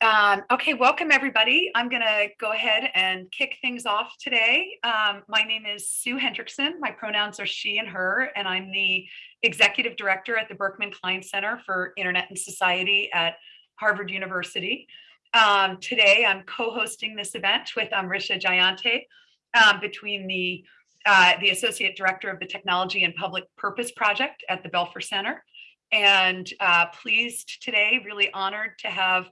Um, okay, welcome everybody. I'm going to go ahead and kick things off today. Um, my name is Sue Hendrickson. My pronouns are she and her, and I'm the executive director at the Berkman Klein Center for Internet and Society at Harvard University. Um, today, I'm co-hosting this event with Amritha Jayanti um, between the uh, the associate director of the Technology and Public Purpose Project at the Belfer Center, and uh, pleased today, really honored to have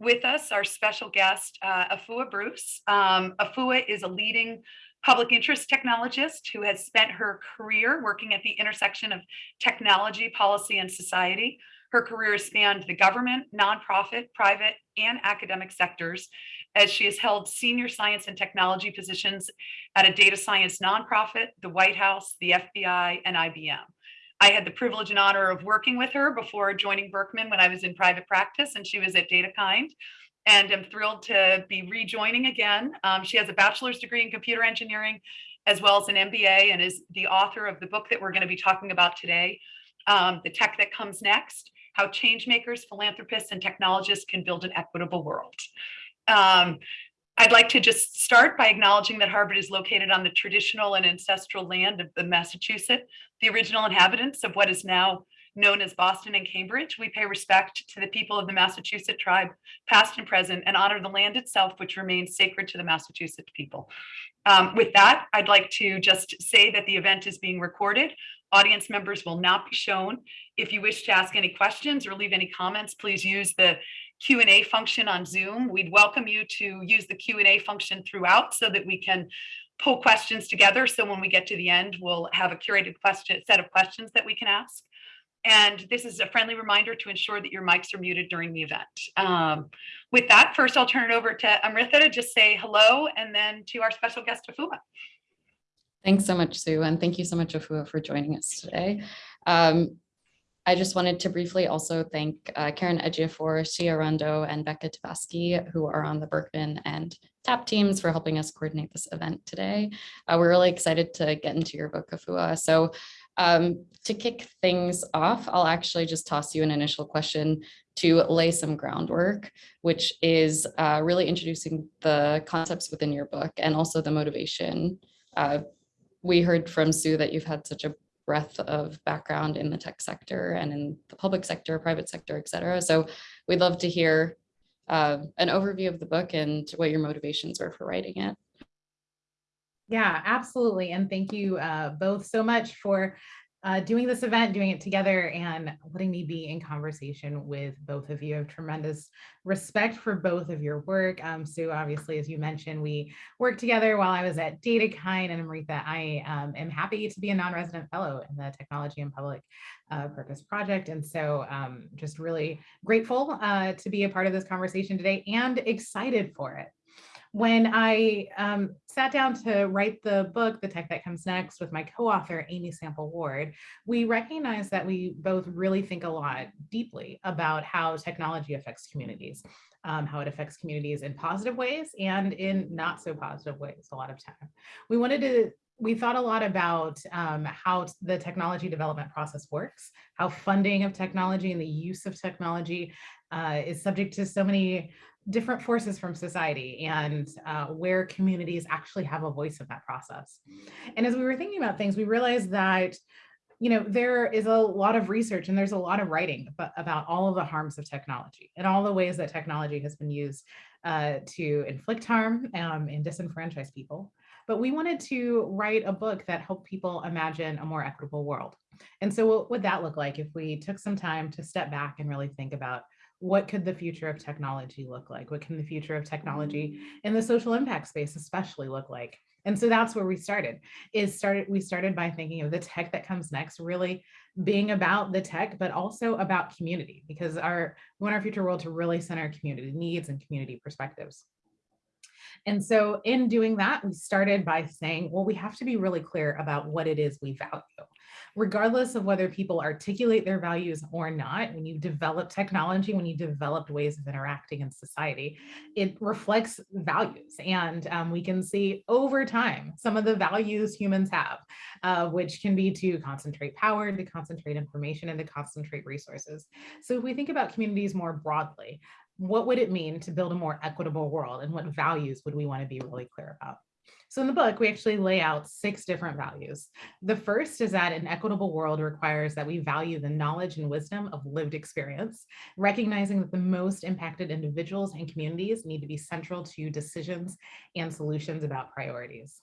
with us, our special guest, uh, Afua Bruce. Um, Afua is a leading public interest technologist who has spent her career working at the intersection of technology, policy, and society. Her career spanned the government, nonprofit, private, and academic sectors as she has held senior science and technology positions at a data science nonprofit, the White House, the FBI, and IBM. I had the privilege and honor of working with her before joining Berkman when I was in private practice and she was at DataKind and I'm thrilled to be rejoining again. Um, she has a bachelor's degree in computer engineering as well as an MBA and is the author of the book that we're going to be talking about today, um, The Tech That Comes Next, How Changemakers, Philanthropists, and Technologists Can Build an Equitable World. Um, I'd like to just start by acknowledging that Harvard is located on the traditional and ancestral land of the Massachusetts, the original inhabitants of what is now known as Boston and Cambridge. We pay respect to the people of the Massachusetts tribe, past and present, and honor the land itself, which remains sacred to the Massachusetts people. Um, with that, I'd like to just say that the event is being recorded. Audience members will not be shown. If you wish to ask any questions or leave any comments, please use the Q&A function on Zoom. We'd welcome you to use the Q&A function throughout so that we can pull questions together. So when we get to the end, we'll have a curated question set of questions that we can ask. And this is a friendly reminder to ensure that your mics are muted during the event. Um, with that, first I'll turn it over to Amritha to just say hello and then to our special guest, Afua. Thanks so much, Sue, and thank you so much, Afua, for joining us today. Um, I just wanted to briefly also thank uh, Karen Ejiofor, Shia Rondo, and Becca Tabasky, who are on the Berkman and TAP teams for helping us coordinate this event today. Uh, we're really excited to get into your book, Afua. So um, to kick things off, I'll actually just toss you an initial question to lay some groundwork, which is uh, really introducing the concepts within your book and also the motivation. Uh, we heard from Sue that you've had such a breadth of background in the tech sector and in the public sector, private sector, et cetera. So we'd love to hear uh, an overview of the book and what your motivations were for writing it. Yeah, absolutely. And thank you uh, both so much for uh, doing this event, doing it together and letting me be in conversation with both of you. I have tremendous respect for both of your work. Um, Sue, obviously, as you mentioned, we worked together while I was at DataKind and Amritha, I um, am happy to be a non-resident fellow in the Technology and Public uh, Purpose Project. And so um, just really grateful uh, to be a part of this conversation today and excited for it when I um, sat down to write the book, The Tech That Comes Next, with my co-author, Amy Sample Ward, we recognized that we both really think a lot deeply about how technology affects communities, um, how it affects communities in positive ways and in not so positive ways a lot of time. We wanted to we thought a lot about um, how the technology development process works, how funding of technology and the use of technology uh, is subject to so many different forces from society and uh, where communities actually have a voice in that process. And as we were thinking about things, we realized that you know, there is a lot of research and there's a lot of writing about, all of the harms of technology and all the ways that technology has been used uh, to inflict harm um, and disenfranchise people. But we wanted to write a book that helped people imagine a more equitable world. And so what would that look like if we took some time to step back and really think about what could the future of technology look like? What can the future of technology in the social impact space especially look like? And so that's where we started is started we started by thinking of the tech that comes next really being about the tech but also about community because our we want our future world to really center community needs and community perspectives. And so in doing that, we started by saying, well, we have to be really clear about what it is we value regardless of whether people articulate their values or not, when you develop technology, when you develop ways of interacting in society, it reflects values. And um, we can see over time some of the values humans have, uh, which can be to concentrate power, to concentrate information, and to concentrate resources. So if we think about communities more broadly, what would it mean to build a more equitable world and what values would we want to be really clear about? So in the book, we actually lay out six different values. The first is that an equitable world requires that we value the knowledge and wisdom of lived experience, recognizing that the most impacted individuals and communities need to be central to decisions and solutions about priorities.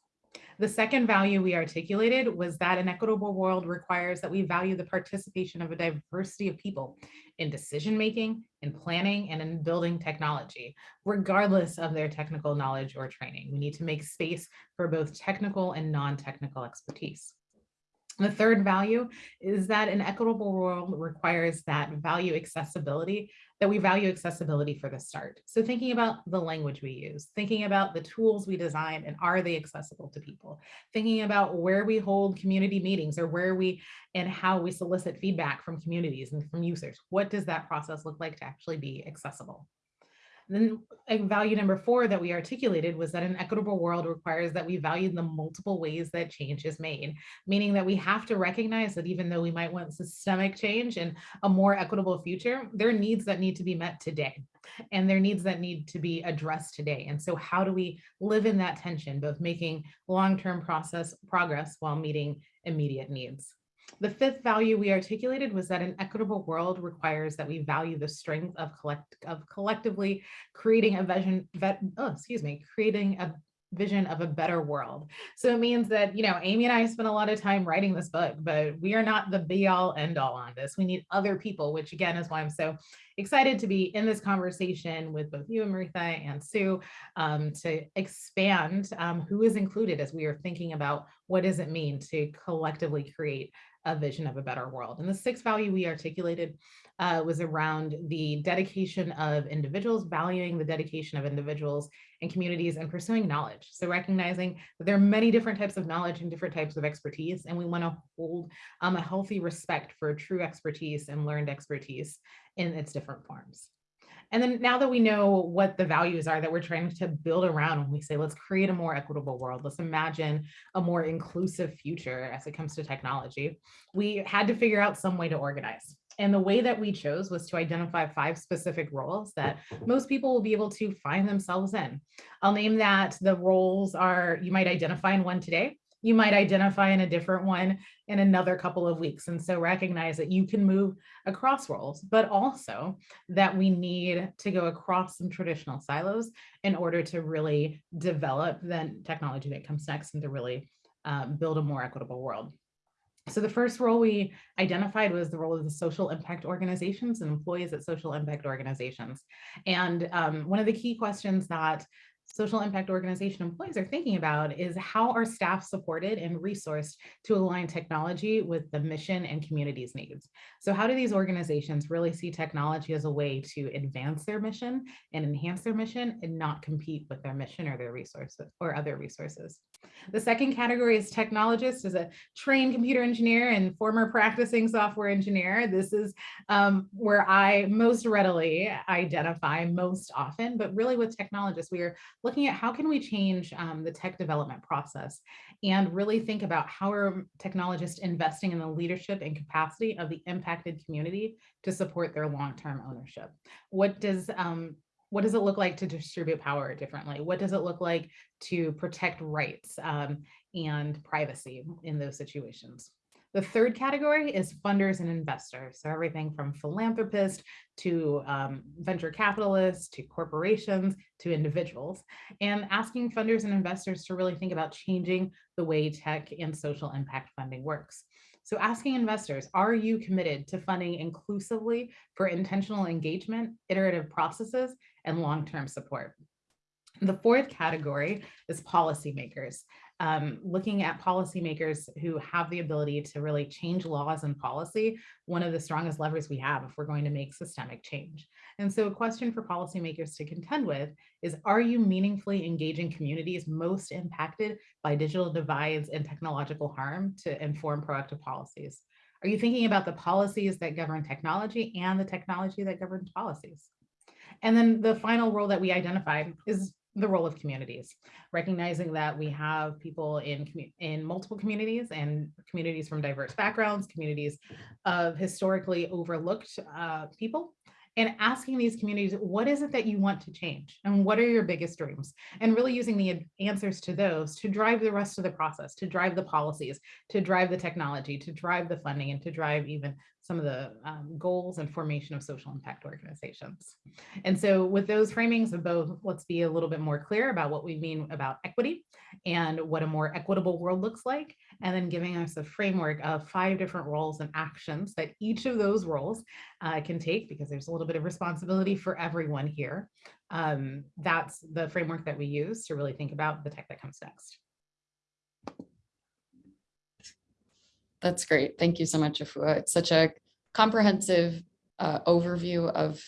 The second value we articulated was that an equitable world requires that we value the participation of a diversity of people in decision-making, in planning, and in building technology, regardless of their technical knowledge or training. We need to make space for both technical and non-technical expertise. The third value is that an equitable world requires that value accessibility, that we value accessibility for the start. So thinking about the language we use, thinking about the tools we design and are they accessible to people, thinking about where we hold community meetings or where we and how we solicit feedback from communities and from users. What does that process look like to actually be accessible? Then a value number four that we articulated was that an equitable world requires that we value the multiple ways that change is made, meaning that we have to recognize that even though we might want systemic change and a more equitable future, there are needs that need to be met today and there are needs that need to be addressed today. And so how do we live in that tension, both making long-term process progress while meeting immediate needs? The fifth value we articulated was that an equitable world requires that we value the strength of collect of collectively creating a vision, oh, excuse me, creating a vision of a better world. So it means that, you know, Amy and I spent a lot of time writing this book, but we are not the be all end all on this. We need other people, which again is why I'm so excited to be in this conversation with both you, and Maritha and Sue, um, to expand um, who is included as we are thinking about what does it mean to collectively create a vision of a better world. And the sixth value we articulated uh, was around the dedication of individuals, valuing the dedication of individuals and communities and pursuing knowledge. So recognizing that there are many different types of knowledge and different types of expertise, and we want to hold um, a healthy respect for true expertise and learned expertise in its different forms. And then now that we know what the values are that we're trying to build around when we say, let's create a more equitable world, let's imagine a more inclusive future as it comes to technology, we had to figure out some way to organize. And the way that we chose was to identify five specific roles that most people will be able to find themselves in. I'll name that the roles are, you might identify in one today, you might identify in a different one in another couple of weeks. And so recognize that you can move across roles, but also that we need to go across some traditional silos in order to really develop the technology that comes next and to really um, build a more equitable world. So the first role we identified was the role of the social impact organizations and employees at social impact organizations. And um, one of the key questions that social impact organization employees are thinking about is how are staff supported and resourced to align technology with the mission and community's needs. So how do these organizations really see technology as a way to advance their mission and enhance their mission and not compete with their mission or their resources or other resources? The second category is technologist as a trained computer engineer and former practicing software engineer. This is um, where I most readily identify most often, but really with technologists, we are looking at how can we change um, the tech development process and really think about how are technologists investing in the leadership and capacity of the impacted community to support their long-term ownership. What does um, what does it look like to distribute power differently? What does it look like to protect rights um, and privacy in those situations? The third category is funders and investors. So everything from philanthropists to um, venture capitalists to corporations to individuals and asking funders and investors to really think about changing the way tech and social impact funding works. So asking investors, are you committed to funding inclusively for intentional engagement, iterative processes, and long-term support? The fourth category is policymakers um, looking at policymakers who have the ability to really change laws and policy, one of the strongest levers we have if we're going to make systemic change. And so a question for policymakers to contend with is, are you meaningfully engaging communities most impacted by digital divides and technological harm to inform proactive policies? Are you thinking about the policies that govern technology and the technology that governs policies? And then the final role that we identified is the role of communities, recognizing that we have people in, in multiple communities and communities from diverse backgrounds, communities of historically overlooked uh, people, and asking these communities, what is it that you want to change? And what are your biggest dreams? And really using the answers to those to drive the rest of the process, to drive the policies, to drive the technology, to drive the funding, and to drive even some of the um, goals and formation of social impact organizations. And so with those framings of both, let's be a little bit more clear about what we mean about equity and what a more equitable world looks like, and then giving us a framework of five different roles and actions that each of those roles uh, can take because there's a little bit of responsibility for everyone here. Um, that's the framework that we use to really think about the tech that comes next. That's great. Thank you so much, Afua. It's such a comprehensive uh, overview of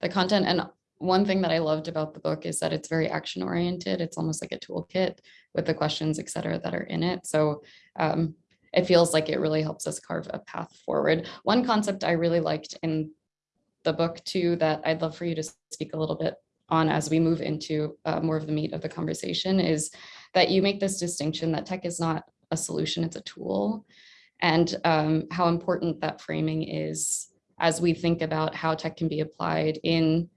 the content. And one thing that I loved about the book is that it's very action oriented. It's almost like a toolkit with the questions, et cetera, that are in it. So um, it feels like it really helps us carve a path forward. One concept I really liked in the book too, that I'd love for you to speak a little bit on as we move into uh, more of the meat of the conversation is that you make this distinction that tech is not a solution, it's a tool and um, how important that framing is as we think about how tech can be applied in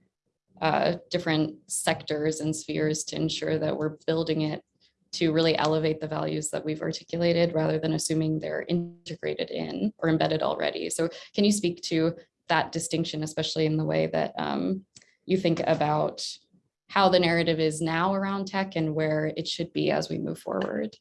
uh, different sectors and spheres to ensure that we're building it to really elevate the values that we've articulated rather than assuming they're integrated in or embedded already. So can you speak to that distinction, especially in the way that um, you think about how the narrative is now around tech and where it should be as we move forward?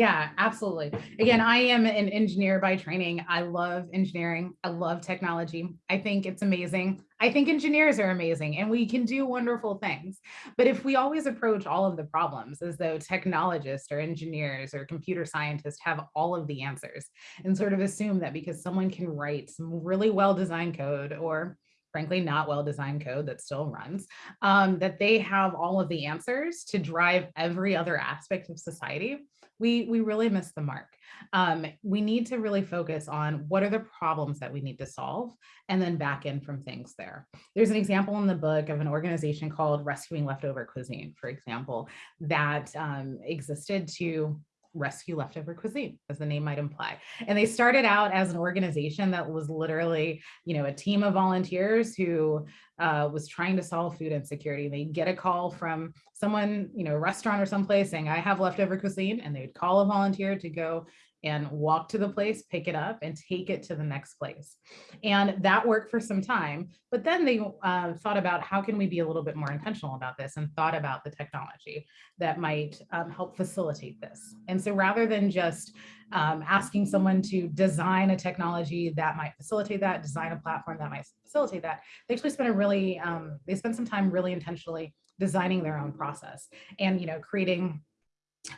Yeah, absolutely. Again, I am an engineer by training. I love engineering. I love technology. I think it's amazing. I think engineers are amazing and we can do wonderful things. But if we always approach all of the problems as though technologists or engineers or computer scientists have all of the answers and sort of assume that because someone can write some really well designed code or frankly not well designed code that still runs, um, that they have all of the answers to drive every other aspect of society, we, we really miss the mark. Um, we need to really focus on what are the problems that we need to solve and then back in from things there. There's an example in the book of an organization called Rescuing Leftover Cuisine, for example, that um, existed to rescue leftover cuisine as the name might imply and they started out as an organization that was literally you know a team of volunteers who uh, was trying to solve food insecurity they get a call from someone you know a restaurant or someplace saying i have leftover cuisine and they would call a volunteer to go and walk to the place, pick it up and take it to the next place. And that worked for some time, but then they uh, thought about how can we be a little bit more intentional about this and thought about the technology that might um, help facilitate this. And so rather than just um, asking someone to design a technology that might facilitate that, design a platform that might facilitate that, they actually spent a really, um, they spent some time really intentionally designing their own process and, you know, creating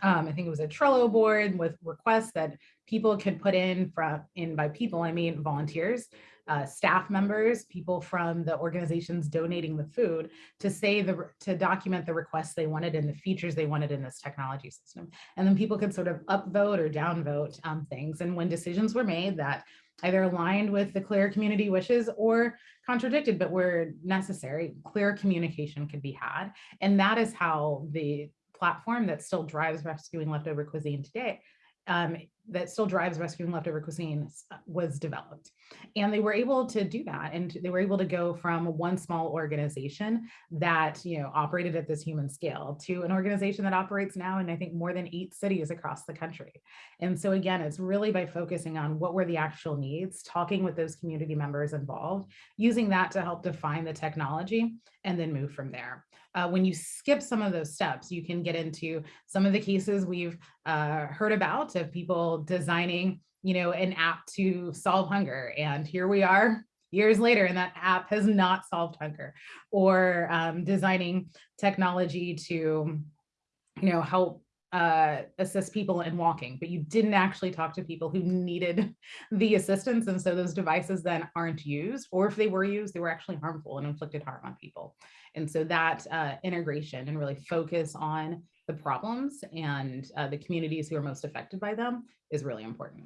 um, I think it was a Trello board with requests that people could put in from in by people, I mean volunteers, uh, staff members, people from the organizations donating the food to say the to document the requests they wanted and the features they wanted in this technology system. And then people could sort of upvote or downvote um, things. And when decisions were made that either aligned with the clear community wishes or contradicted, but were necessary, clear communication could be had. And that is how the platform that still drives rescuing leftover cuisine today, um, that still drives rescuing leftover cuisine uh, was developed. And they were able to do that. And they were able to go from one small organization that, you know, operated at this human scale to an organization that operates now in, I think, more than eight cities across the country. And so again, it's really by focusing on what were the actual needs, talking with those community members involved, using that to help define the technology and then move from there. Uh, when you skip some of those steps, you can get into some of the cases we've uh, heard about of people designing, you know, an app to solve hunger. And here we are years later and that app has not solved hunger or um, designing technology to, you know, help uh, assist people in walking, but you didn't actually talk to people who needed the assistance. And so those devices then aren't used, or if they were used, they were actually harmful and inflicted harm on people. And so that uh, integration and really focus on the problems and uh, the communities who are most affected by them is really important.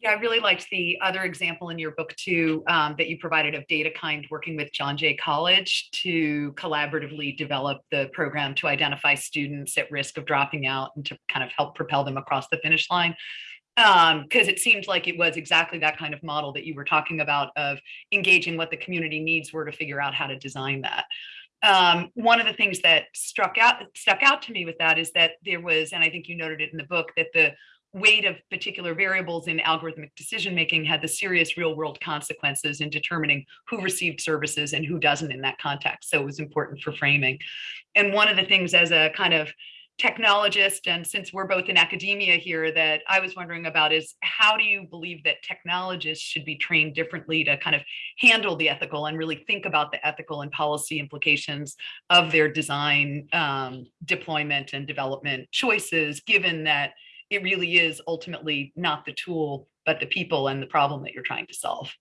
Yeah, I really liked the other example in your book too um, that you provided of DataKind working with John Jay College to collaboratively develop the program to identify students at risk of dropping out and to kind of help propel them across the finish line. Um, because it seemed like it was exactly that kind of model that you were talking about of engaging what the community needs were to figure out how to design that. Um, one of the things that struck out stuck out to me with that is that there was, and I think you noted it in the book, that the weight of particular variables in algorithmic decision making had the serious real world consequences in determining who received services and who doesn't in that context. So it was important for framing. And one of the things as a kind of technologist, and since we're both in academia here, that I was wondering about is how do you believe that technologists should be trained differently to kind of handle the ethical and really think about the ethical and policy implications of their design, um, deployment and development choices, given that it really is ultimately not the tool, but the people and the problem that you're trying to solve.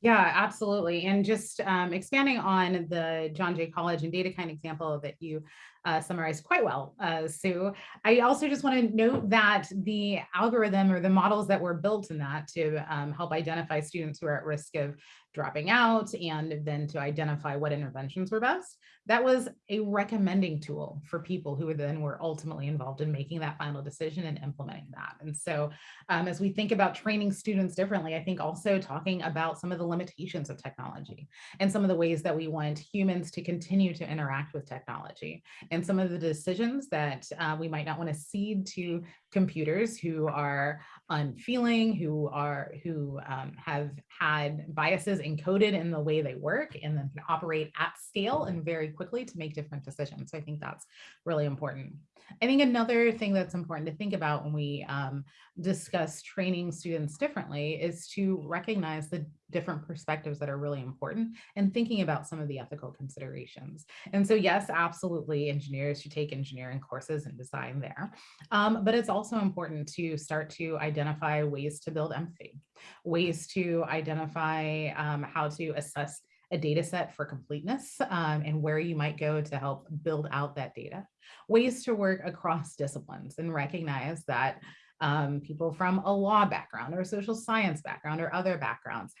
Yeah, absolutely. And just um, expanding on the John Jay College and DataKind example that you uh, summarized quite well, uh, Sue. I also just want to note that the algorithm or the models that were built in that to um, help identify students who are at risk of dropping out and then to identify what interventions were best, that was a recommending tool for people who then were ultimately involved in making that final decision and implementing that. And so um, as we think about training students differently, I think also talking about some of the limitations of technology and some of the ways that we want humans to continue to interact with technology and some of the decisions that uh, we might not want to cede to computers who are unfeeling, who are who um, have had biases encoded in the way they work and then can operate at scale and very quickly to make different decisions. So I think that's really important. I think another thing that's important to think about when we um, discuss training students differently is to recognize the different perspectives that are really important and thinking about some of the ethical considerations. And so yes, absolutely, engineers should take engineering courses and design there. Um, but it's also important to start to identify ways to build empathy, ways to identify um, how to assess a data set for completeness um, and where you might go to help build out that data. Ways to work across disciplines and recognize that um, people from a law background or a social science background or other backgrounds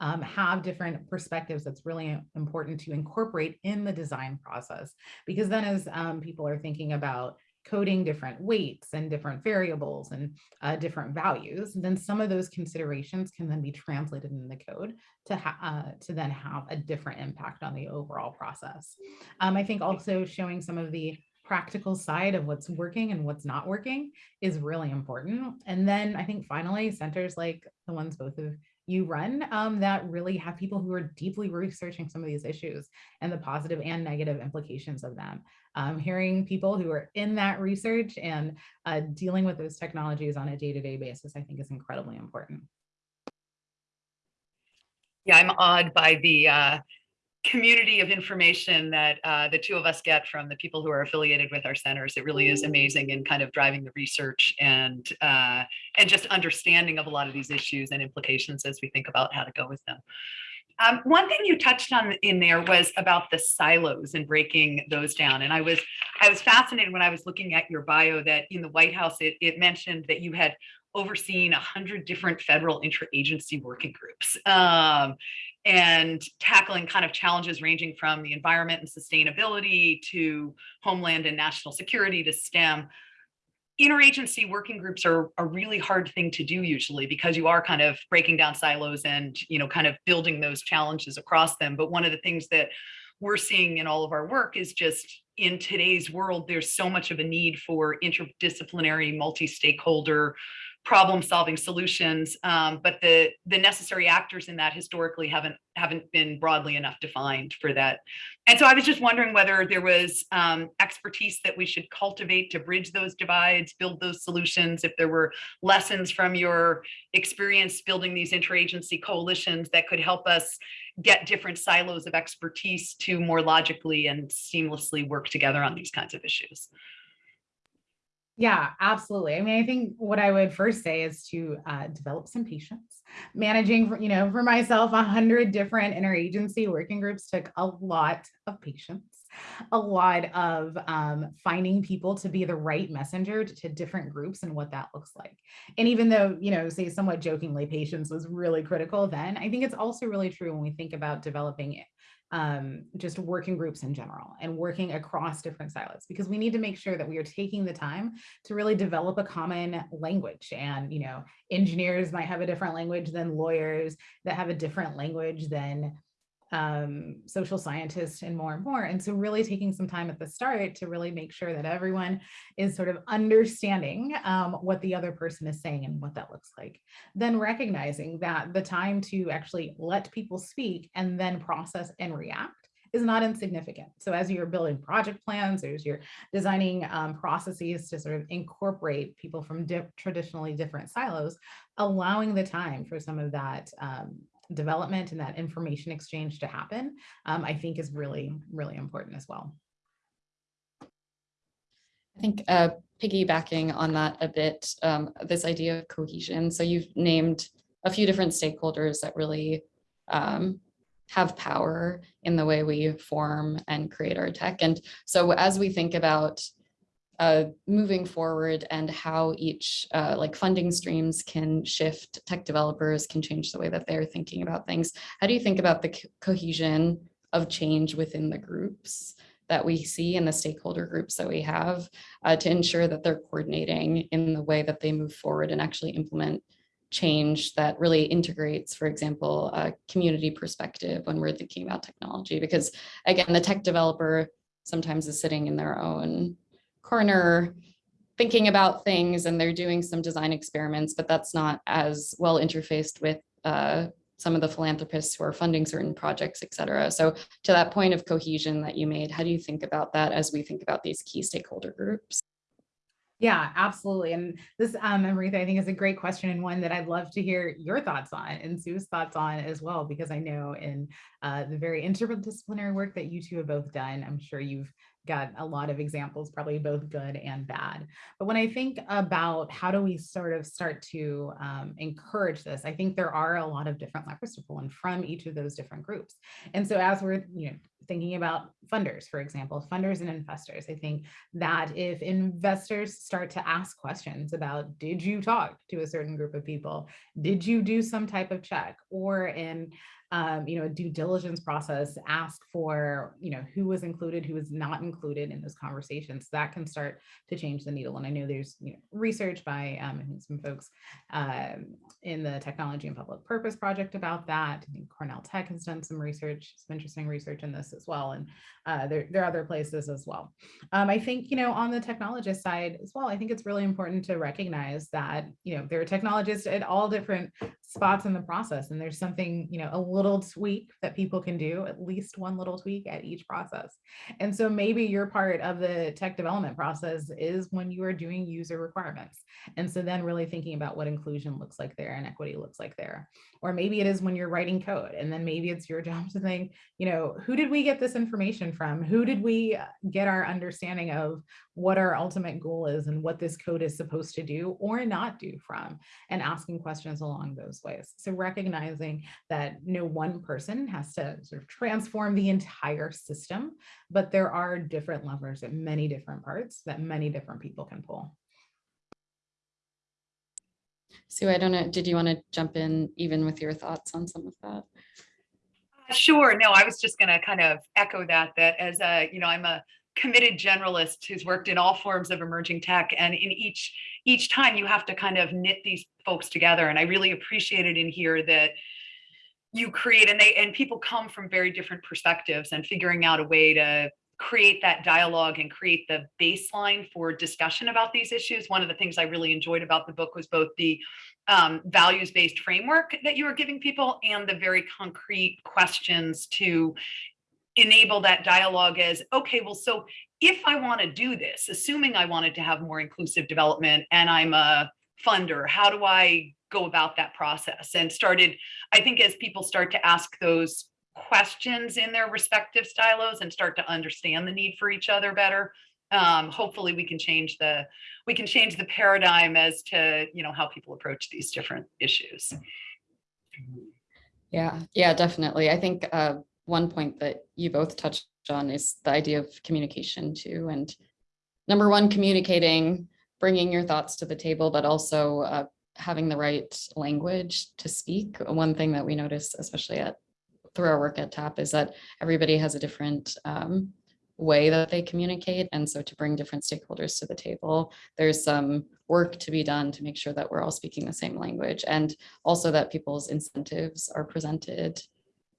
um, have different perspectives that's really important to incorporate in the design process. Because then as um, people are thinking about coding different weights and different variables and uh, different values, then some of those considerations can then be translated in the code to, uh, to then have a different impact on the overall process. Um, I think also showing some of the practical side of what's working and what's not working is really important. And then I think finally centers like the ones both of you run um, that really have people who are deeply researching some of these issues and the positive and negative implications of them. Um, hearing people who are in that research and uh, dealing with those technologies on a day-to-day -day basis, I think is incredibly important. Yeah, I'm awed by the uh, community of information that uh, the two of us get from the people who are affiliated with our centers. It really is amazing in kind of driving the research and uh, and just understanding of a lot of these issues and implications as we think about how to go with them. Um, one thing you touched on in there was about the silos and breaking those down. And I was I was fascinated when I was looking at your bio that in the White House, it, it mentioned that you had overseen a hundred different federal interagency working groups. Um, and tackling kind of challenges ranging from the environment and sustainability to homeland and national security to STEM. Interagency working groups are a really hard thing to do usually because you are kind of breaking down silos and you know kind of building those challenges across them. But one of the things that we're seeing in all of our work is just in today's world, there's so much of a need for interdisciplinary, multi-stakeholder problem solving solutions um, but the the necessary actors in that historically haven't haven't been broadly enough defined for that. And so i was just wondering whether there was um, expertise that we should cultivate to bridge those divides build those solutions if there were lessons from your experience building these interagency coalitions that could help us get different silos of expertise to more logically and seamlessly work together on these kinds of issues yeah, absolutely. I mean, I think what I would first say is to uh, develop some patience. Managing, you know, for myself, a hundred different interagency working groups took a lot of patience, a lot of um, finding people to be the right messenger to, to different groups and what that looks like. And even though, you know, say somewhat jokingly, patience was really critical then, I think it's also really true when we think about developing um, just working groups in general and working across different silos because we need to make sure that we are taking the time to really develop a common language. And you know engineers might have a different language than lawyers that have a different language than um, social scientists and more and more. And so really taking some time at the start to really make sure that everyone is sort of understanding um, what the other person is saying and what that looks like. Then recognizing that the time to actually let people speak and then process and react is not insignificant. So as you're building project plans, as you're designing um, processes to sort of incorporate people from di traditionally different silos, allowing the time for some of that um, development and that information exchange to happen, um, I think is really, really important as well. I think uh, piggybacking on that a bit, um, this idea of cohesion. So you've named a few different stakeholders that really um, have power in the way we form and create our tech. And so as we think about uh, moving forward and how each uh, like funding streams can shift, tech developers can change the way that they're thinking about things. How do you think about the co cohesion of change within the groups that we see in the stakeholder groups that we have uh, to ensure that they're coordinating in the way that they move forward and actually implement change that really integrates, for example, a community perspective when we're thinking about technology? Because again, the tech developer sometimes is sitting in their own corner thinking about things and they're doing some design experiments, but that's not as well interfaced with uh, some of the philanthropists who are funding certain projects, et cetera. So to that point of cohesion that you made, how do you think about that as we think about these key stakeholder groups? Yeah, absolutely. And this, um, Amritha, I think is a great question and one that I'd love to hear your thoughts on and Sue's thoughts on as well, because I know in uh, the very interdisciplinary work that you two have both done, I'm sure you've got a lot of examples, probably both good and bad. But when I think about how do we sort of start to um, encourage this, I think there are a lot of different levers to pull in from each of those different groups. And so as we're you know thinking about funders, for example, funders and investors, I think that if investors start to ask questions about, did you talk to a certain group of people? Did you do some type of check? Or in um, you know, a due diligence process, ask for, you know, who was included, who was not included in those conversations. That can start to change the needle. And I know there's you know, research by um, some folks um, in the Technology and Public Purpose Project about that. I think Cornell Tech has done some research, some interesting research in this as well. And uh, there, there are other places as well. Um, I think, you know, on the technologist side as well, I think it's really important to recognize that, you know, there are technologists at all different spots in the process. And there's something, you know, a little tweak that people can do, at least one little tweak at each process. And so maybe your part of the tech development process is when you are doing user requirements. And so then really thinking about what inclusion looks like there and equity looks like there. Or maybe it is when you're writing code and then maybe it's your job to think, you know, who did we get this information from? Who did we uh, get our understanding of what our ultimate goal is and what this code is supposed to do or not do from and asking questions along those ways. So recognizing that no one person has to sort of transform the entire system, but there are different levers at many different parts that many different people can pull. Sue, I don't know, did you want to jump in even with your thoughts on some of that? Uh, sure. No, I was just going to kind of echo that, that as a, you know, I'm a committed generalist who's worked in all forms of emerging tech and in each each time you have to kind of knit these folks together and i really appreciate it in here that you create and they and people come from very different perspectives and figuring out a way to create that dialogue and create the baseline for discussion about these issues. One of the things i really enjoyed about the book was both the um, values-based framework that you were giving people and the very concrete questions to enable that dialogue as, okay, well, so if I want to do this, assuming I wanted to have more inclusive development and I'm a funder, how do I go about that process? And started, I think as people start to ask those questions in their respective stylos and start to understand the need for each other better, um, hopefully we can change the we can change the paradigm as to you know how people approach these different issues. Yeah, yeah, definitely. I think uh, one point that you both touched on is the idea of communication too. And number one, communicating, bringing your thoughts to the table, but also uh, having the right language to speak. One thing that we notice, especially at through our work at TAP is that everybody has a different um, way that they communicate. And so to bring different stakeholders to the table, there's some work to be done to make sure that we're all speaking the same language and also that people's incentives are presented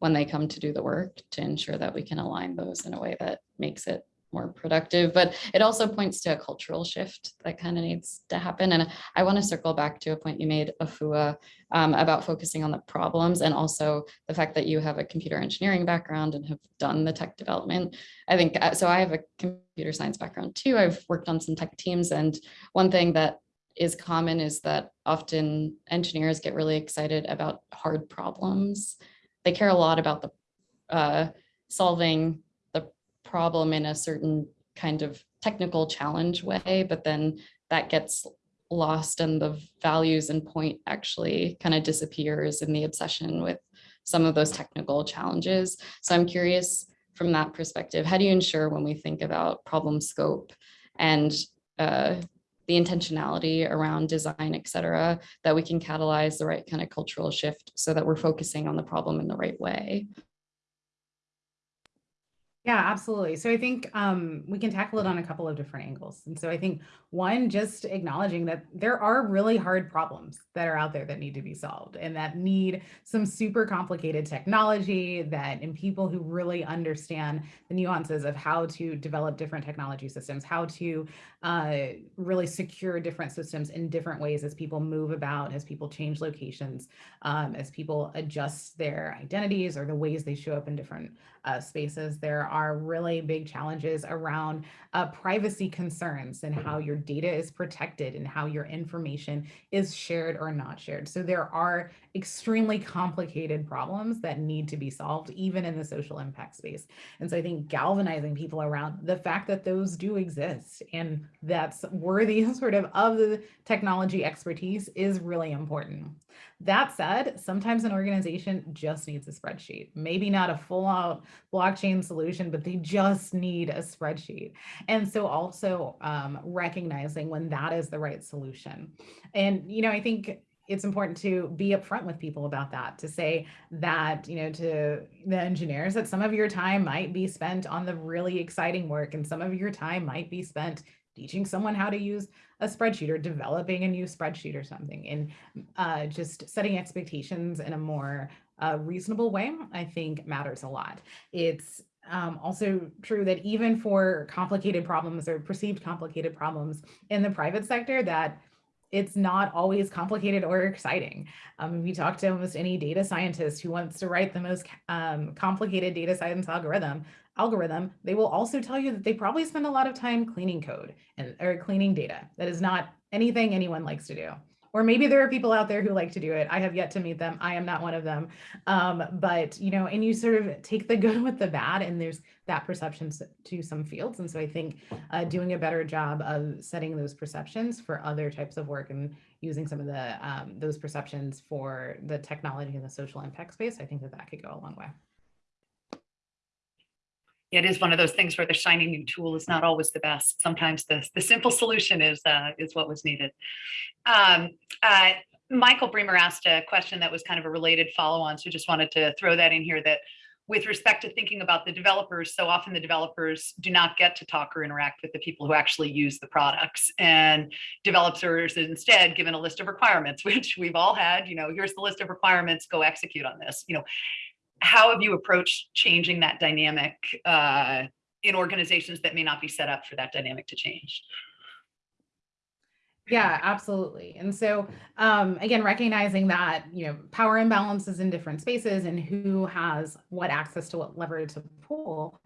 when they come to do the work to ensure that we can align those in a way that makes it more productive. But it also points to a cultural shift that kind of needs to happen. And I want to circle back to a point you made, Afua, um, about focusing on the problems and also the fact that you have a computer engineering background and have done the tech development. I think, uh, so I have a computer science background too. I've worked on some tech teams and one thing that is common is that often engineers get really excited about hard problems. They care a lot about the uh, solving the problem in a certain kind of technical challenge way, but then that gets lost and the values and point actually kind of disappears in the obsession with some of those technical challenges. So I'm curious from that perspective, how do you ensure when we think about problem scope and uh, the intentionality around design, et cetera, that we can catalyze the right kind of cultural shift so that we're focusing on the problem in the right way? Yeah, absolutely. So I think um, we can tackle it on a couple of different angles. And so I think one, just acknowledging that there are really hard problems that are out there that need to be solved and that need some super complicated technology that and people who really understand the nuances of how to develop different technology systems, how to uh, really secure different systems in different ways as people move about, as people change locations, um, as people adjust their identities or the ways they show up in different uh, spaces. There are really big challenges around uh, privacy concerns and how your data is protected and how your information is shared or not shared. So there are extremely complicated problems that need to be solved, even in the social impact space. And so I think galvanizing people around the fact that those do exist and that's worthy sort of of the technology expertise is really important. That said, sometimes an organization just needs a spreadsheet, maybe not a full out blockchain solution, but they just need a spreadsheet. And so also um, recognizing when that is the right solution. And, you know, I think it's important to be upfront with people about that to say that you know to the engineers that some of your time might be spent on the really exciting work and some of your time might be spent teaching someone how to use a spreadsheet or developing a new spreadsheet or something. And uh, just setting expectations in a more uh, reasonable way i think matters a lot. It's um, also true that even for complicated problems or perceived complicated problems in the private sector that it's not always complicated or exciting. Um, if you talk to almost any data scientist who wants to write the most um, complicated data science algorithm, algorithm, they will also tell you that they probably spend a lot of time cleaning code and or cleaning data. That is not anything anyone likes to do. Or maybe there are people out there who like to do it. I have yet to meet them. I am not one of them. Um, but, you know, and you sort of take the good with the bad and there's that perception to some fields. And so I think uh, doing a better job of setting those perceptions for other types of work and using some of the um, those perceptions for the technology and the social impact space, I think that that could go a long way it is one of those things where the shiny new tool is not always the best. Sometimes the, the simple solution is uh, is what was needed. Um, uh, Michael Bremer asked a question that was kind of a related follow-on, so just wanted to throw that in here that with respect to thinking about the developers, so often the developers do not get to talk or interact with the people who actually use the products. And developers instead given a list of requirements, which we've all had, you know, here's the list of requirements, go execute on this. You know, how have you approached changing that dynamic uh, in organizations that may not be set up for that dynamic to change? Yeah, absolutely. And so um, again, recognizing that, you know, power imbalances in different spaces and who has what access to what lever to pull.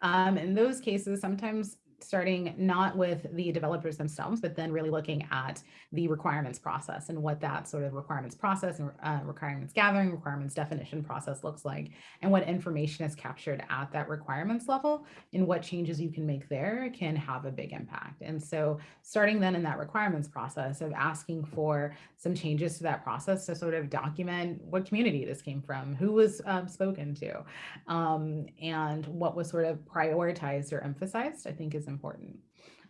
Um, in those cases, sometimes starting not with the developers themselves, but then really looking at the requirements process and what that sort of requirements process and uh, requirements gathering, requirements definition process looks like, and what information is captured at that requirements level and what changes you can make there can have a big impact. And so starting then in that requirements process of asking for some changes to that process to sort of document what community this came from, who was um, spoken to, um, and what was sort of prioritized or emphasized, I think is important.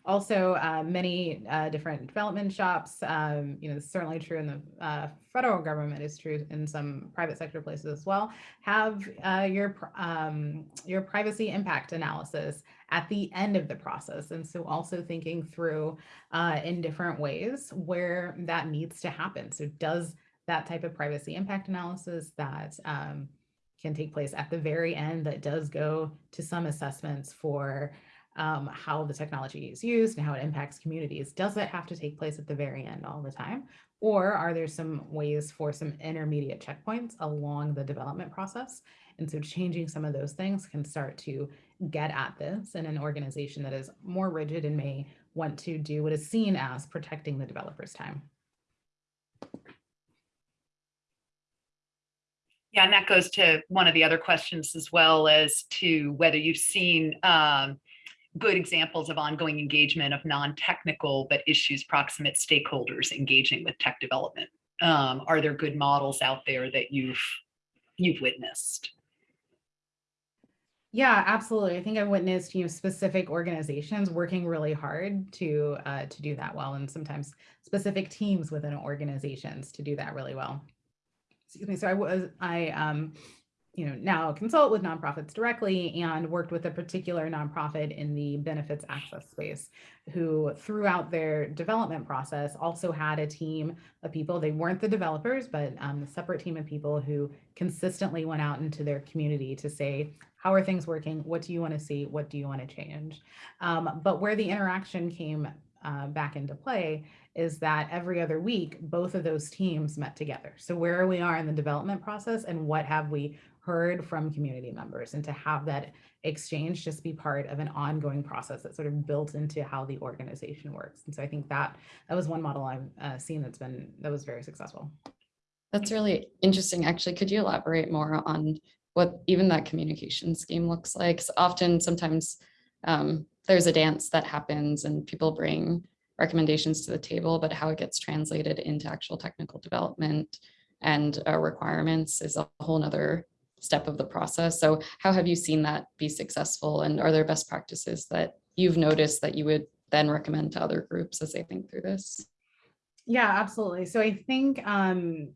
also uh, many uh, different development shops. Um, you know, certainly true in the uh, federal government. is true in some private sector places as well. Have uh, your um, your privacy impact analysis at the end of the process, and so also thinking through uh, in different ways where that needs to happen. So does that type of privacy impact analysis that um, can take place at the very end that does go to some assessments for um, how the technology is used and how it impacts communities. Does that have to take place at the very end all the time? Or are there some ways for some intermediate checkpoints along the development process? And so changing some of those things can start to get at this in an organization that is more rigid and may want to do what is seen as protecting the developer's time. Yeah, and that goes to one of the other questions as well as to whether you've seen um, good examples of ongoing engagement of non-technical but issues proximate stakeholders engaging with tech development. Um, are there good models out there that you've you've witnessed? Yeah, absolutely. I think I've witnessed, you know, specific organizations working really hard to uh, to do that well, and sometimes specific teams within organizations to do that really well. Excuse me. So I was I um, you know, now consult with nonprofits directly and worked with a particular nonprofit in the benefits access space who throughout their development process also had a team of people. They weren't the developers, but um, a separate team of people who consistently went out into their community to say, how are things working? What do you want to see? What do you want to change? Um, but where the interaction came uh, back into play is that every other week, both of those teams met together. So where we are in the development process and what have we heard from community members and to have that exchange just be part of an ongoing process that's sort of built into how the organization works. And so I think that that was one model I've uh, seen that's been that was very successful. That's really interesting. Actually, could you elaborate more on what even that communication scheme looks like? So often, sometimes um, there's a dance that happens and people bring recommendations to the table, but how it gets translated into actual technical development and uh, requirements is a whole nother step of the process. So how have you seen that be successful? And are there best practices that you've noticed that you would then recommend to other groups as they think through this? Yeah, absolutely. So I think um,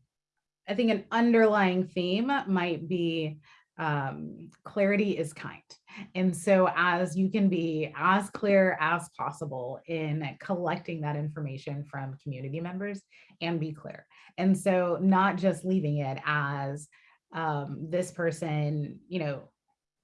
I think an underlying theme might be um, clarity is kind. And so as you can be as clear as possible in collecting that information from community members and be clear. And so not just leaving it as um, this person, you know,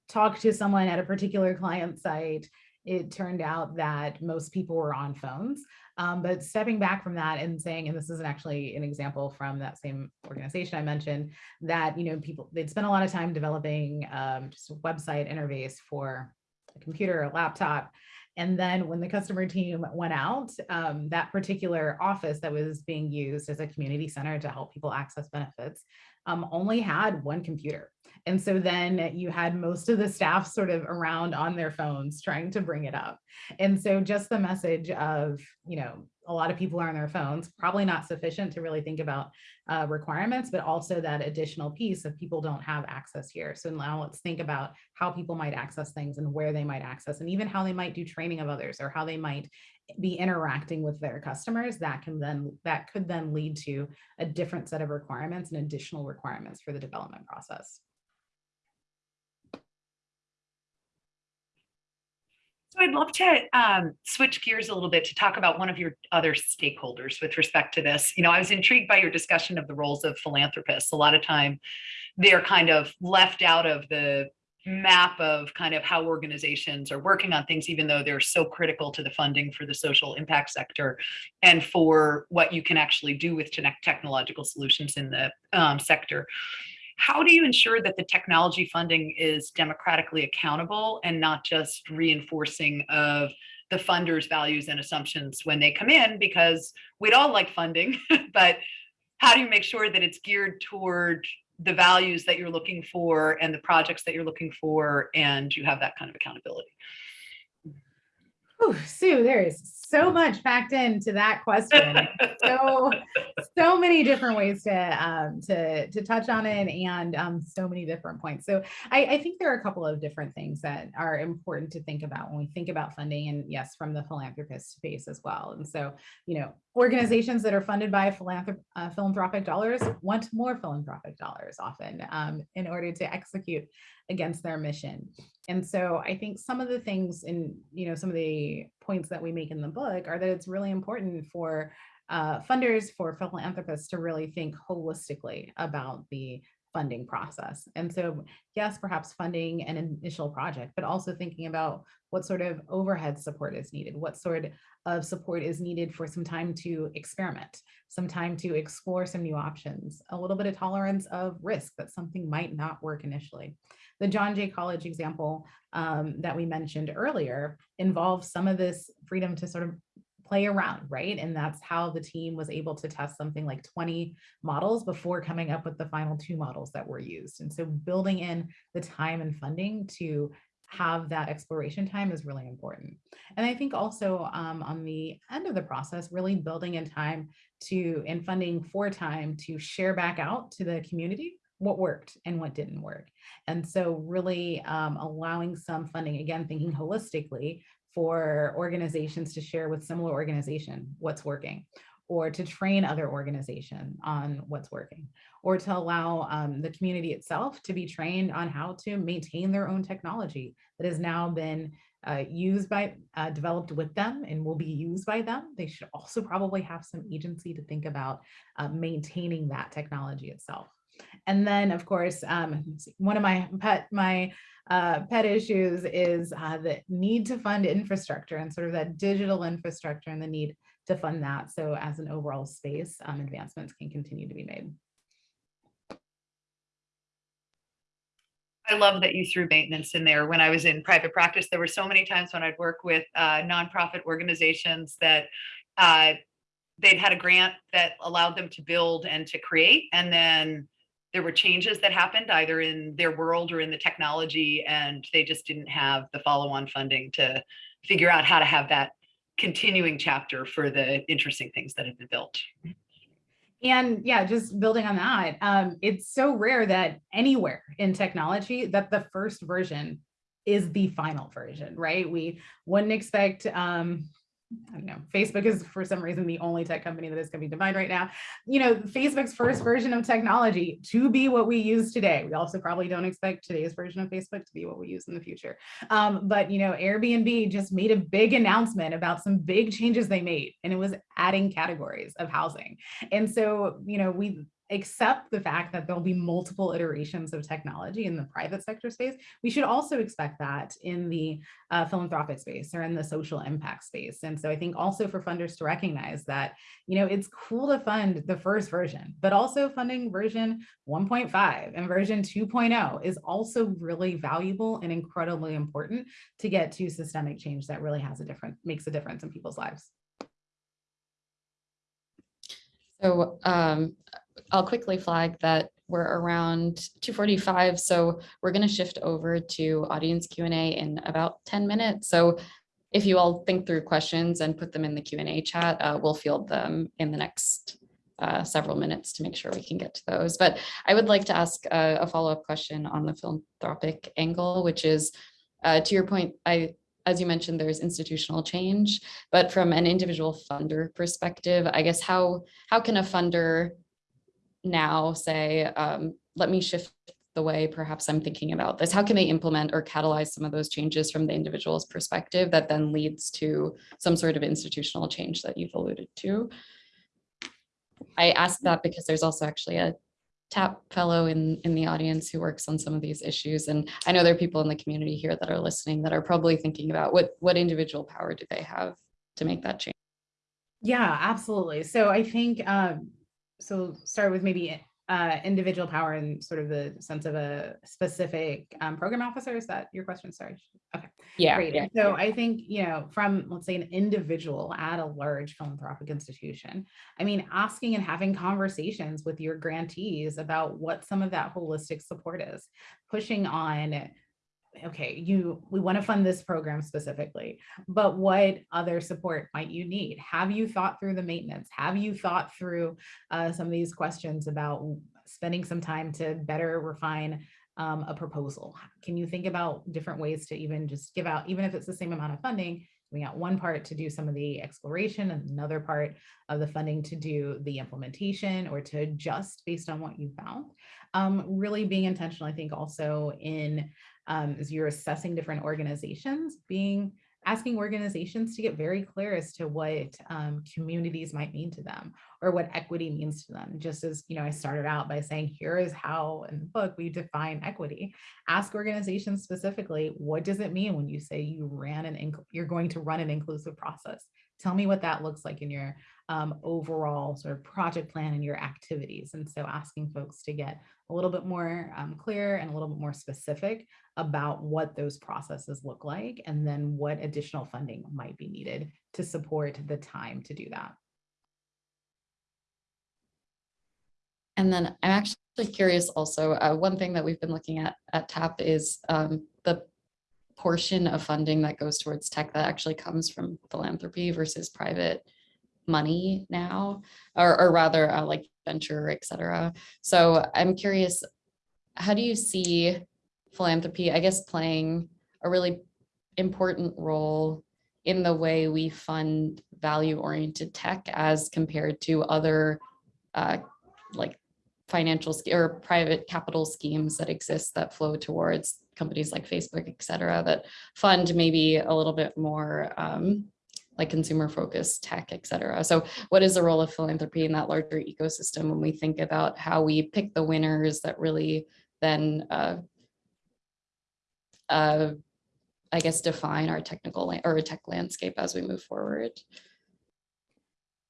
talked to someone at a particular client site. It turned out that most people were on phones. Um, but stepping back from that and saying, and this is actually an example from that same organization I mentioned, that you know people they'd spent a lot of time developing um, just a website interface for a computer, a laptop, and then when the customer team went out, um, that particular office that was being used as a community center to help people access benefits um, only had one computer. And so then you had most of the staff sort of around on their phones trying to bring it up. And so just the message of, you know, a lot of people are on their phones, probably not sufficient to really think about uh, requirements, but also that additional piece of people don't have access here. So now let's think about how people might access things and where they might access and even how they might do training of others or how they might be interacting with their customers that can then that could then lead to a different set of requirements and additional requirements for the development process. So I'd love to um, switch gears a little bit to talk about one of your other stakeholders with respect to this. You know, I was intrigued by your discussion of the roles of philanthropists. A lot of time they're kind of left out of the map of kind of how organizations are working on things, even though they're so critical to the funding for the social impact sector and for what you can actually do with technological solutions in the um, sector how do you ensure that the technology funding is democratically accountable and not just reinforcing of the funders values and assumptions when they come in? Because we'd all like funding but how do you make sure that it's geared toward the values that you're looking for and the projects that you're looking for and you have that kind of accountability Oh, Sue, there is so much packed into that question. so so many different ways to um, to to touch on it and um, so many different points. So I, I think there are a couple of different things that are important to think about when we think about funding and yes, from the philanthropist space as well. And so, you know, organizations that are funded by philanthrop uh, philanthropic dollars want more philanthropic dollars often um, in order to execute against their mission. And so I think some of the things in, you know, some of the points that we make in the book are that it's really important for uh, funders, for philanthropists to really think holistically about the funding process. And so, yes, perhaps funding an initial project, but also thinking about what sort of overhead support is needed, what sort of support is needed for some time to experiment, some time to explore some new options, a little bit of tolerance of risk that something might not work initially. The John Jay College example um, that we mentioned earlier involves some of this freedom to sort of play around, right? And that's how the team was able to test something like 20 models before coming up with the final two models that were used. And so building in the time and funding to have that exploration time is really important. And I think also um, on the end of the process, really building in time to and funding for time to share back out to the community what worked and what didn't work. And so really um, allowing some funding, again, thinking holistically for organizations to share with similar organization what's working or to train other organization on what's working or to allow um, the community itself to be trained on how to maintain their own technology that has now been uh, used by, uh, developed with them and will be used by them. They should also probably have some agency to think about uh, maintaining that technology itself. And then of course, um, one of my pet, my uh, pet issues is uh, the need to fund infrastructure and sort of that digital infrastructure and the need to fund that. So as an overall space, um, advancements can continue to be made. I love that you threw maintenance in there. When I was in private practice, there were so many times when I'd work with uh, nonprofit organizations that uh, they'd had a grant that allowed them to build and to create, and then there were changes that happened either in their world or in the technology, and they just didn't have the follow-on funding to figure out how to have that continuing chapter for the interesting things that have been built. And yeah, just building on that, um, it's so rare that anywhere in technology that the first version is the final version, right? We wouldn't expect um, I don't know, Facebook is for some reason the only tech company that is going to be defined right now. You know, Facebook's first version of technology to be what we use today. We also probably don't expect today's version of Facebook to be what we use in the future. Um, but, you know, Airbnb just made a big announcement about some big changes they made, and it was adding categories of housing. And so, you know, we accept the fact that there'll be multiple iterations of technology in the private sector space, we should also expect that in the uh, philanthropic space or in the social impact space. And so I think also for funders to recognize that, you know, it's cool to fund the first version, but also funding version 1.5 and version 2.0 is also really valuable and incredibly important to get to systemic change that really has a different, makes a difference in people's lives. So um, I'll quickly flag that we're around 245. So we're going to shift over to audience Q&A in about 10 minutes. So if you all think through questions and put them in the Q&A chat, uh, we'll field them in the next uh, several minutes to make sure we can get to those. But I would like to ask a, a follow-up question on the philanthropic angle, which is, uh, to your point, I as you mentioned, there's institutional change, but from an individual funder perspective, I guess how how can a funder now say, um, let me shift the way perhaps I'm thinking about this? How can they implement or catalyze some of those changes from the individual's perspective that then leads to some sort of institutional change that you've alluded to? I ask that because there's also actually a TAP fellow in, in the audience who works on some of these issues. And I know there are people in the community here that are listening that are probably thinking about what, what individual power do they have to make that change? Yeah, absolutely. So I think, um, so start with maybe uh, individual power and sort of the sense of a specific um, program officer. Is that your question? Sorry. Okay. Yeah. Great. yeah. So I think, you know, from let's say an individual at a large philanthropic institution, I mean, asking and having conversations with your grantees about what some of that holistic support is, pushing on okay, you, we want to fund this program specifically, but what other support might you need? Have you thought through the maintenance? Have you thought through uh, some of these questions about spending some time to better refine um, a proposal? Can you think about different ways to even just give out, even if it's the same amount of funding, we got one part to do some of the exploration and another part of the funding to do the implementation or to adjust based on what you found. Um, really being intentional, I think also in um, as you're assessing different organizations, being asking organizations to get very clear as to what um, communities might mean to them or what equity means to them. Just as, you know, I started out by saying, here is how in the book we define equity. Ask organizations specifically, what does it mean when you say you ran an, you're going to run an inclusive process? Tell me what that looks like in your um, overall sort of project plan and your activities. And so asking folks to get a little bit more um, clear and a little bit more specific about what those processes look like and then what additional funding might be needed to support the time to do that. And then I'm actually curious also, uh, one thing that we've been looking at at TAP is um, the portion of funding that goes towards tech that actually comes from philanthropy versus private money now, or, or rather uh, like venture, et cetera. So I'm curious, how do you see philanthropy, I guess, playing a really important role in the way we fund value-oriented tech as compared to other uh, like financial or private capital schemes that exist that flow towards companies like Facebook, et cetera, that fund maybe a little bit more um, like consumer focused tech, et cetera. So what is the role of philanthropy in that larger ecosystem when we think about how we pick the winners that really then, uh, uh, I guess, define our technical or tech landscape as we move forward?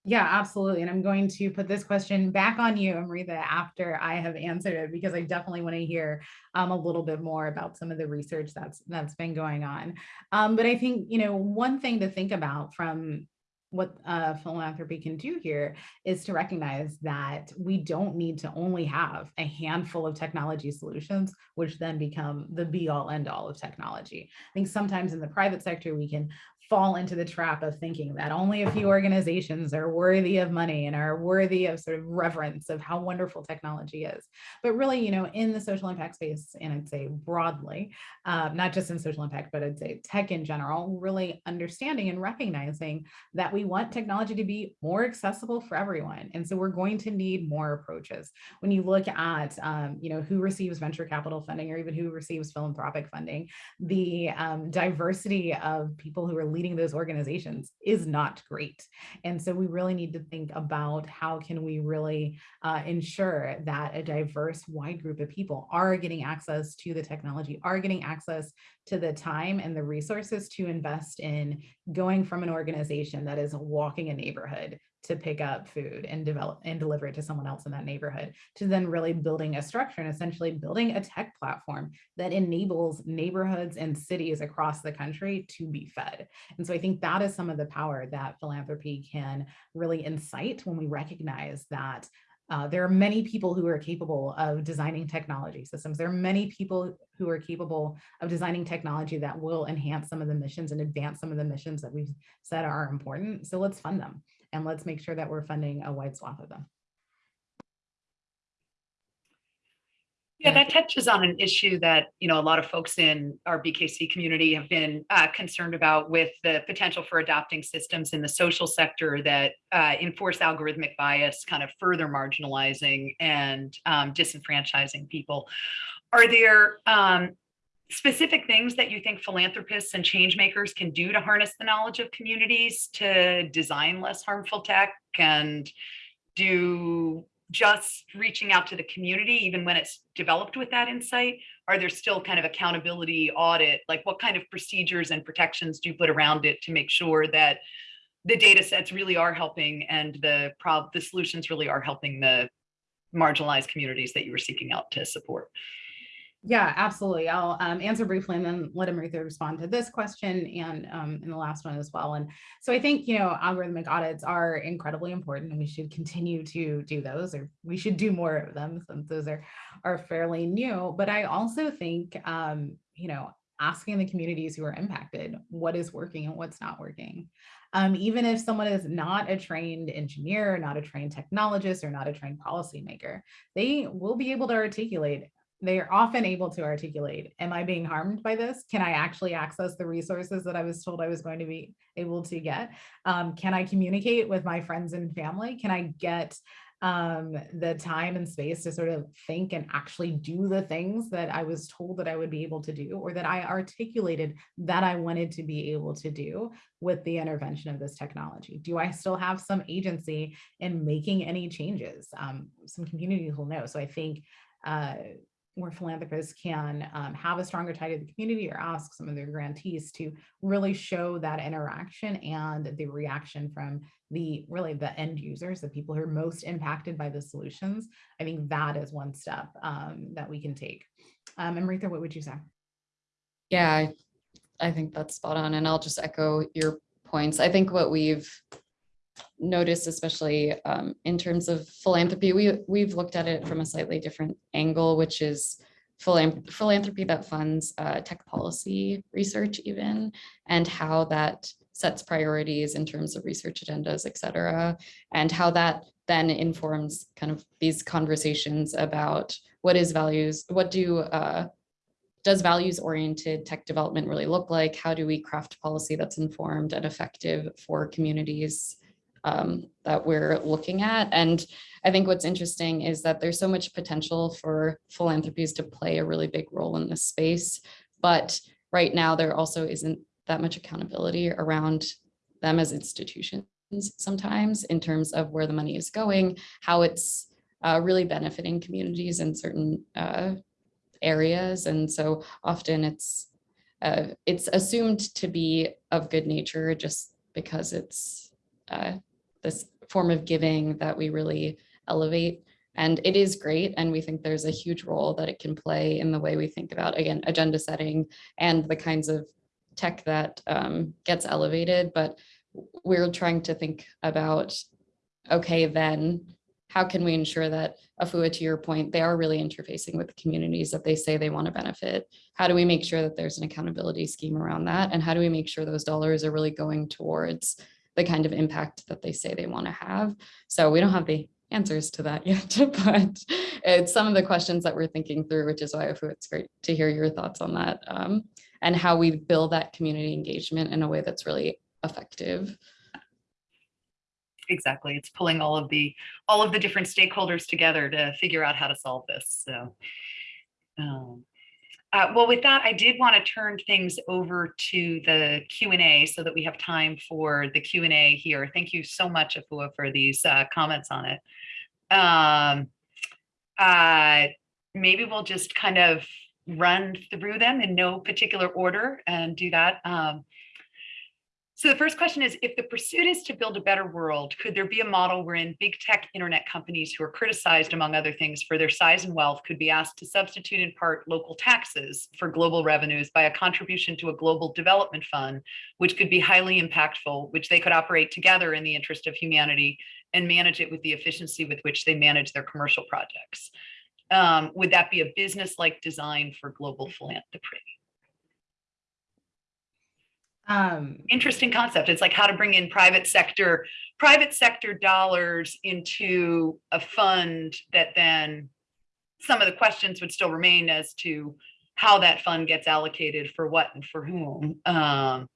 Yeah, absolutely. And I'm going to put this question back on you, Amritha, after I have answered it, because I definitely want to hear um, a little bit more about some of the research that's that's been going on. Um, but I think, you know, one thing to think about from what uh, philanthropy can do here is to recognize that we don't need to only have a handful of technology solutions, which then become the be all end all of technology. I think sometimes in the private sector, we can fall into the trap of thinking that only a few organizations are worthy of money and are worthy of sort of reverence of how wonderful technology is. But really, you know, in the social impact space, and I'd say broadly, uh, not just in social impact, but I'd say tech in general, really understanding and recognizing that we want technology to be more accessible for everyone. And so we're going to need more approaches. When you look at, um, you know, who receives venture capital funding or even who receives philanthropic funding, the um, diversity of people who are leading those organizations is not great. And so we really need to think about how can we really uh, ensure that a diverse wide group of people are getting access to the technology, are getting access to the time and the resources to invest in going from an organization that is walking a neighborhood to pick up food and develop and deliver it to someone else in that neighborhood to then really building a structure and essentially building a tech platform that enables neighborhoods and cities across the country to be fed. And so I think that is some of the power that philanthropy can really incite when we recognize that uh, there are many people who are capable of designing technology systems. There are many people who are capable of designing technology that will enhance some of the missions and advance some of the missions that we've said are important. So let's fund them and let's make sure that we're funding a wide swath of them. Yeah, that touches on an issue that, you know, a lot of folks in our BKC community have been uh, concerned about with the potential for adopting systems in the social sector that uh, enforce algorithmic bias, kind of further marginalizing and um, disenfranchising people. Are there um, specific things that you think philanthropists and change makers can do to harness the knowledge of communities to design less harmful tech and do just reaching out to the community, even when it's developed with that insight? Are there still kind of accountability audit? Like what kind of procedures and protections do you put around it to make sure that the data sets really are helping and the prob the solutions really are helping the marginalized communities that you were seeking out to support? Yeah, absolutely. I'll um, answer briefly and then let Amritha respond to this question and um, in the last one as well. And so I think, you know, algorithmic audits are incredibly important and we should continue to do those or we should do more of them since those are, are fairly new. But I also think, um, you know, asking the communities who are impacted what is working and what's not working. Um, even if someone is not a trained engineer, not a trained technologist, or not a trained policymaker, they will be able to articulate they are often able to articulate, am I being harmed by this? Can I actually access the resources that I was told I was going to be able to get? Um, can I communicate with my friends and family? Can I get um, the time and space to sort of think and actually do the things that I was told that I would be able to do or that I articulated that I wanted to be able to do with the intervention of this technology? Do I still have some agency in making any changes? Um, some communities will know. So I think uh, where philanthropists can um, have a stronger tie to the community or ask some of their grantees to really show that interaction and the reaction from the really the end users, the people who are most impacted by the solutions. I think that is one step um, that we can take. Um, and Amritha, what would you say? Yeah, I, I think that's spot on. And I'll just echo your points. I think what we've noticed, especially um, in terms of philanthropy, we, we've looked at it from a slightly different angle, which is philanthropy that funds uh, tech policy research even, and how that sets priorities in terms of research agendas, et cetera, and how that then informs kind of these conversations about what is values, what do uh, does values oriented tech development really look like? How do we craft policy that's informed and effective for communities um, that we're looking at. And I think what's interesting is that there's so much potential for philanthropies to play a really big role in this space. But right now, there also isn't that much accountability around them as institutions sometimes in terms of where the money is going, how it's uh, really benefiting communities in certain uh, areas. And so often it's uh, it's assumed to be of good nature just because it's uh, this form of giving that we really elevate. And it is great. And we think there's a huge role that it can play in the way we think about, again, agenda setting and the kinds of tech that um, gets elevated. But we're trying to think about, okay, then how can we ensure that Afua, to your point, they are really interfacing with the communities that they say they want to benefit? How do we make sure that there's an accountability scheme around that? And how do we make sure those dollars are really going towards the kind of impact that they say they want to have. So we don't have the answers to that yet, but it's some of the questions that we're thinking through, which is why it's great to hear your thoughts on that um, and how we build that community engagement in a way that's really effective. Exactly. It's pulling all of the all of the different stakeholders together to figure out how to solve this. So um, uh, well, with that, I did want to turn things over to the Q&A so that we have time for the Q&A here. Thank you so much, Afua, for these uh, comments on it. Um, uh, maybe we'll just kind of run through them in no particular order and do that. Um, so the first question is, if the pursuit is to build a better world, could there be a model wherein big tech internet companies who are criticized, among other things, for their size and wealth could be asked to substitute in part local taxes for global revenues by a contribution to a global development fund, which could be highly impactful, which they could operate together in the interest of humanity and manage it with the efficiency with which they manage their commercial projects? Um, would that be a business-like design for global philanthropy? Um, interesting concept. It's like how to bring in private sector, private sector dollars into a fund that then some of the questions would still remain as to how that fund gets allocated for what and for whom. Um,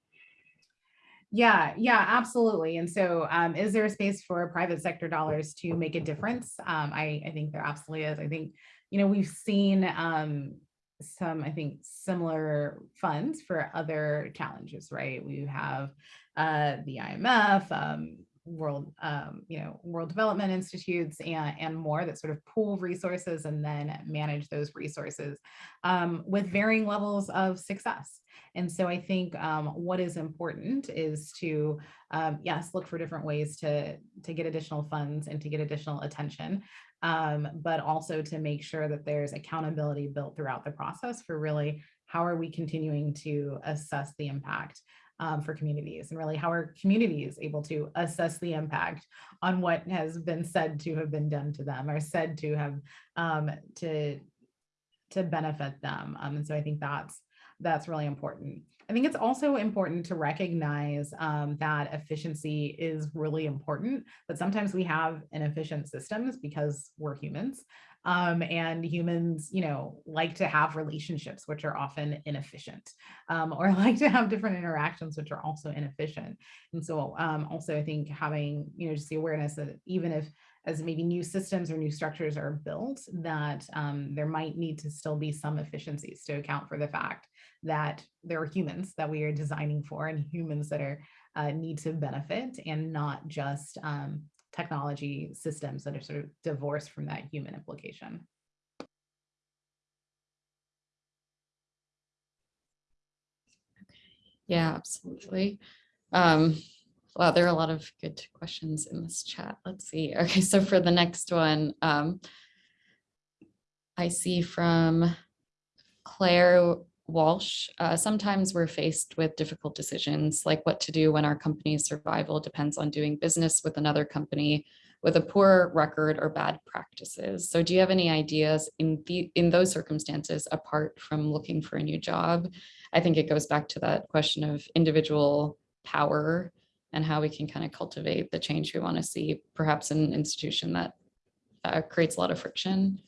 yeah, yeah, absolutely. And so um, is there a space for private sector dollars to make a difference? Um, I, I think there absolutely is. I think, you know, we've seen um, some, I think, similar funds for other challenges, right? We have uh, the IMF, um, World, um, you know, World Development Institutes and, and more that sort of pool resources and then manage those resources um, with varying levels of success. And so I think um, what is important is to, um, yes, look for different ways to, to get additional funds and to get additional attention um, but also to make sure that there's accountability built throughout the process for really how are we continuing to assess the impact um, for communities and really how are communities able to assess the impact on what has been said to have been done to them or said to have um, to to benefit them. Um, and so I think that's that's really important. I think it's also important to recognize um, that efficiency is really important, but sometimes we have inefficient systems because we're humans. Um, and humans, you know, like to have relationships, which are often inefficient, um, or like to have different interactions, which are also inefficient. And so um, also I think having, you know, just the awareness that even if as maybe new systems or new structures are built, that um, there might need to still be some efficiencies to account for the fact that there are humans that we are designing for and humans that are uh, need to benefit and not just um, technology systems that are sort of divorced from that human implication. Yeah, absolutely. Um, wow, there are a lot of good questions in this chat. Let's see. Okay, so for the next one, um, I see from Claire Walsh, uh, sometimes we're faced with difficult decisions like what to do when our company's survival depends on doing business with another company with a poor record or bad practices. So do you have any ideas in the in those circumstances apart from looking for a new job? I think it goes back to that question of individual power and how we can kind of cultivate the change we want to see, perhaps in an institution that uh, creates a lot of friction.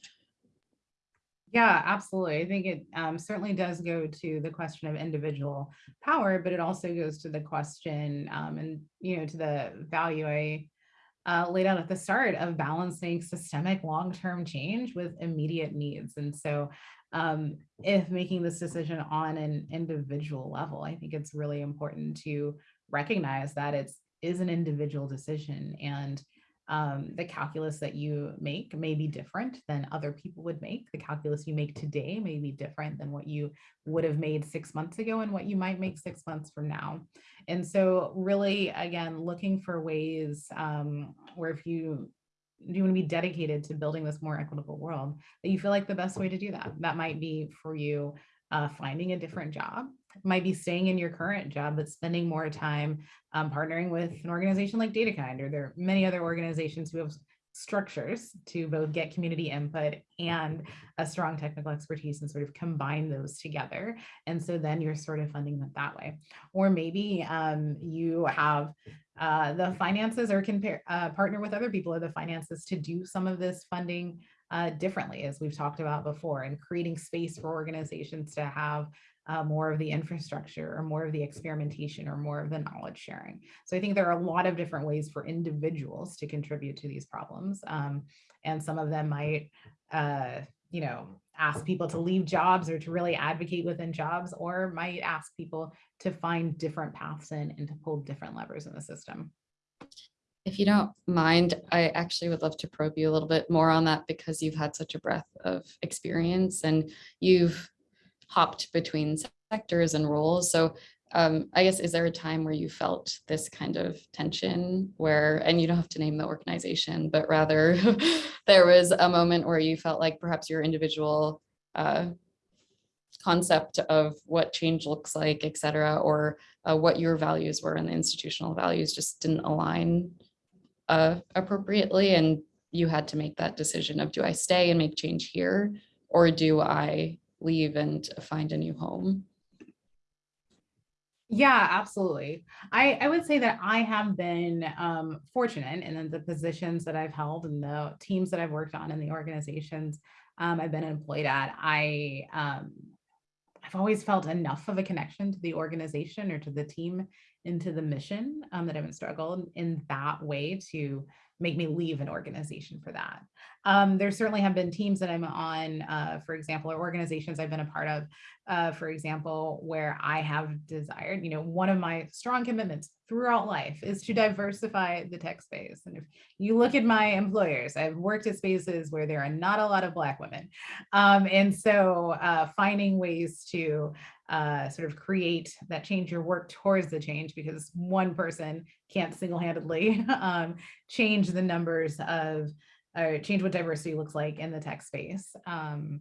Yeah, absolutely. I think it um, certainly does go to the question of individual power, but it also goes to the question um, and, you know, to the value I uh, laid out at the start of balancing systemic long-term change with immediate needs. And so um, if making this decision on an individual level, I think it's really important to recognize that it's is an individual decision and um, the calculus that you make may be different than other people would make. The calculus you make today may be different than what you would have made six months ago and what you might make six months from now. And so really, again, looking for ways um, where if you you want to be dedicated to building this more equitable world, that you feel like the best way to do that. That might be for you uh, finding a different job might be staying in your current job, but spending more time um, partnering with an organization like DataKind, or there are many other organizations who have structures to both get community input and a strong technical expertise and sort of combine those together. And so then you're sort of funding it that way. Or maybe um, you have uh, the finances or can pair, uh, partner with other people or the finances to do some of this funding uh, differently, as we've talked about before, and creating space for organizations to have uh, more of the infrastructure or more of the experimentation or more of the knowledge sharing. So I think there are a lot of different ways for individuals to contribute to these problems. Um, and some of them might, uh, you know, ask people to leave jobs or to really advocate within jobs, or might ask people to find different paths in and to pull different levers in the system. If you don't mind, I actually would love to probe you a little bit more on that because you've had such a breadth of experience and you've hopped between sectors and roles. So um, I guess, is there a time where you felt this kind of tension where, and you don't have to name the organization, but rather there was a moment where you felt like perhaps your individual uh, concept of what change looks like, et cetera, or uh, what your values were and the institutional values just didn't align uh, appropriately. And you had to make that decision of do I stay and make change here? Or do I leave and find a new home. Yeah, absolutely. I, I would say that I have been um, fortunate in the positions that I've held and the teams that I've worked on and the organizations um, I've been employed at. I um, I've always felt enough of a connection to the organization or to the team into the mission um, that I haven't struggled in that way to make me leave an organization for that. Um, there certainly have been teams that I'm on, uh, for example, or organizations I've been a part of, uh, for example, where I have desired, you know, one of my strong commitments throughout life is to diversify the tech space. And if you look at my employers, I've worked at spaces where there are not a lot of Black women. Um, and so uh, finding ways to uh, sort of create that change your work towards the change because one person can't single-handedly um, change the numbers of or change what diversity looks like in the tech space. Um,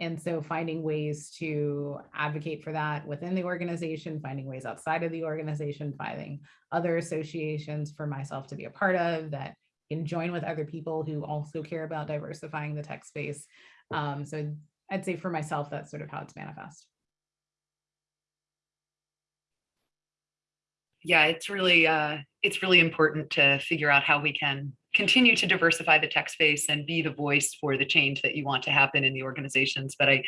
and so finding ways to advocate for that within the organization, finding ways outside of the organization, finding other associations for myself to be a part of that can join with other people who also care about diversifying the tech space. Um, so I'd say for myself, that's sort of how it's manifest. Yeah, it's really, uh, it's really important to figure out how we can continue to diversify the tech space and be the voice for the change that you want to happen in the organizations. But I,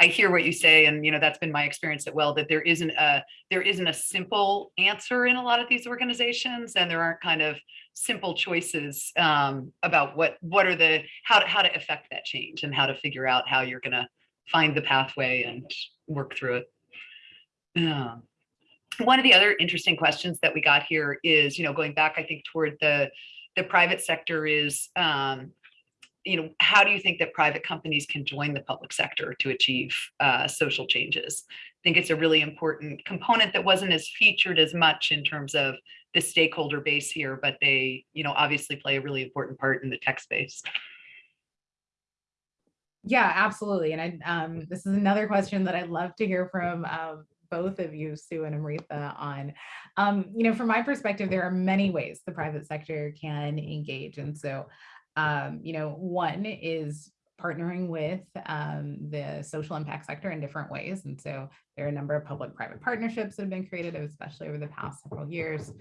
I hear what you say, and you know that's been my experience at well that there isn't a there isn't a simple answer in a lot of these organizations, and there aren't kind of simple choices um, about what what are the how to how to affect that change and how to figure out how you're going to find the pathway and work through it. Yeah one of the other interesting questions that we got here is, you know, going back, I think, toward the the private sector is, um, you know, how do you think that private companies can join the public sector to achieve uh, social changes? I think it's a really important component that wasn't as featured as much in terms of the stakeholder base here, but they, you know, obviously play a really important part in the tech space. Yeah, absolutely. And I, um, this is another question that I'd love to hear from um, both of you, Sue and Amritha, on. Um, you know, from my perspective, there are many ways the private sector can engage. And so, um, you know, one is partnering with um, the social impact sector in different ways. And so there are a number of public-private partnerships that have been created, especially over the past several years.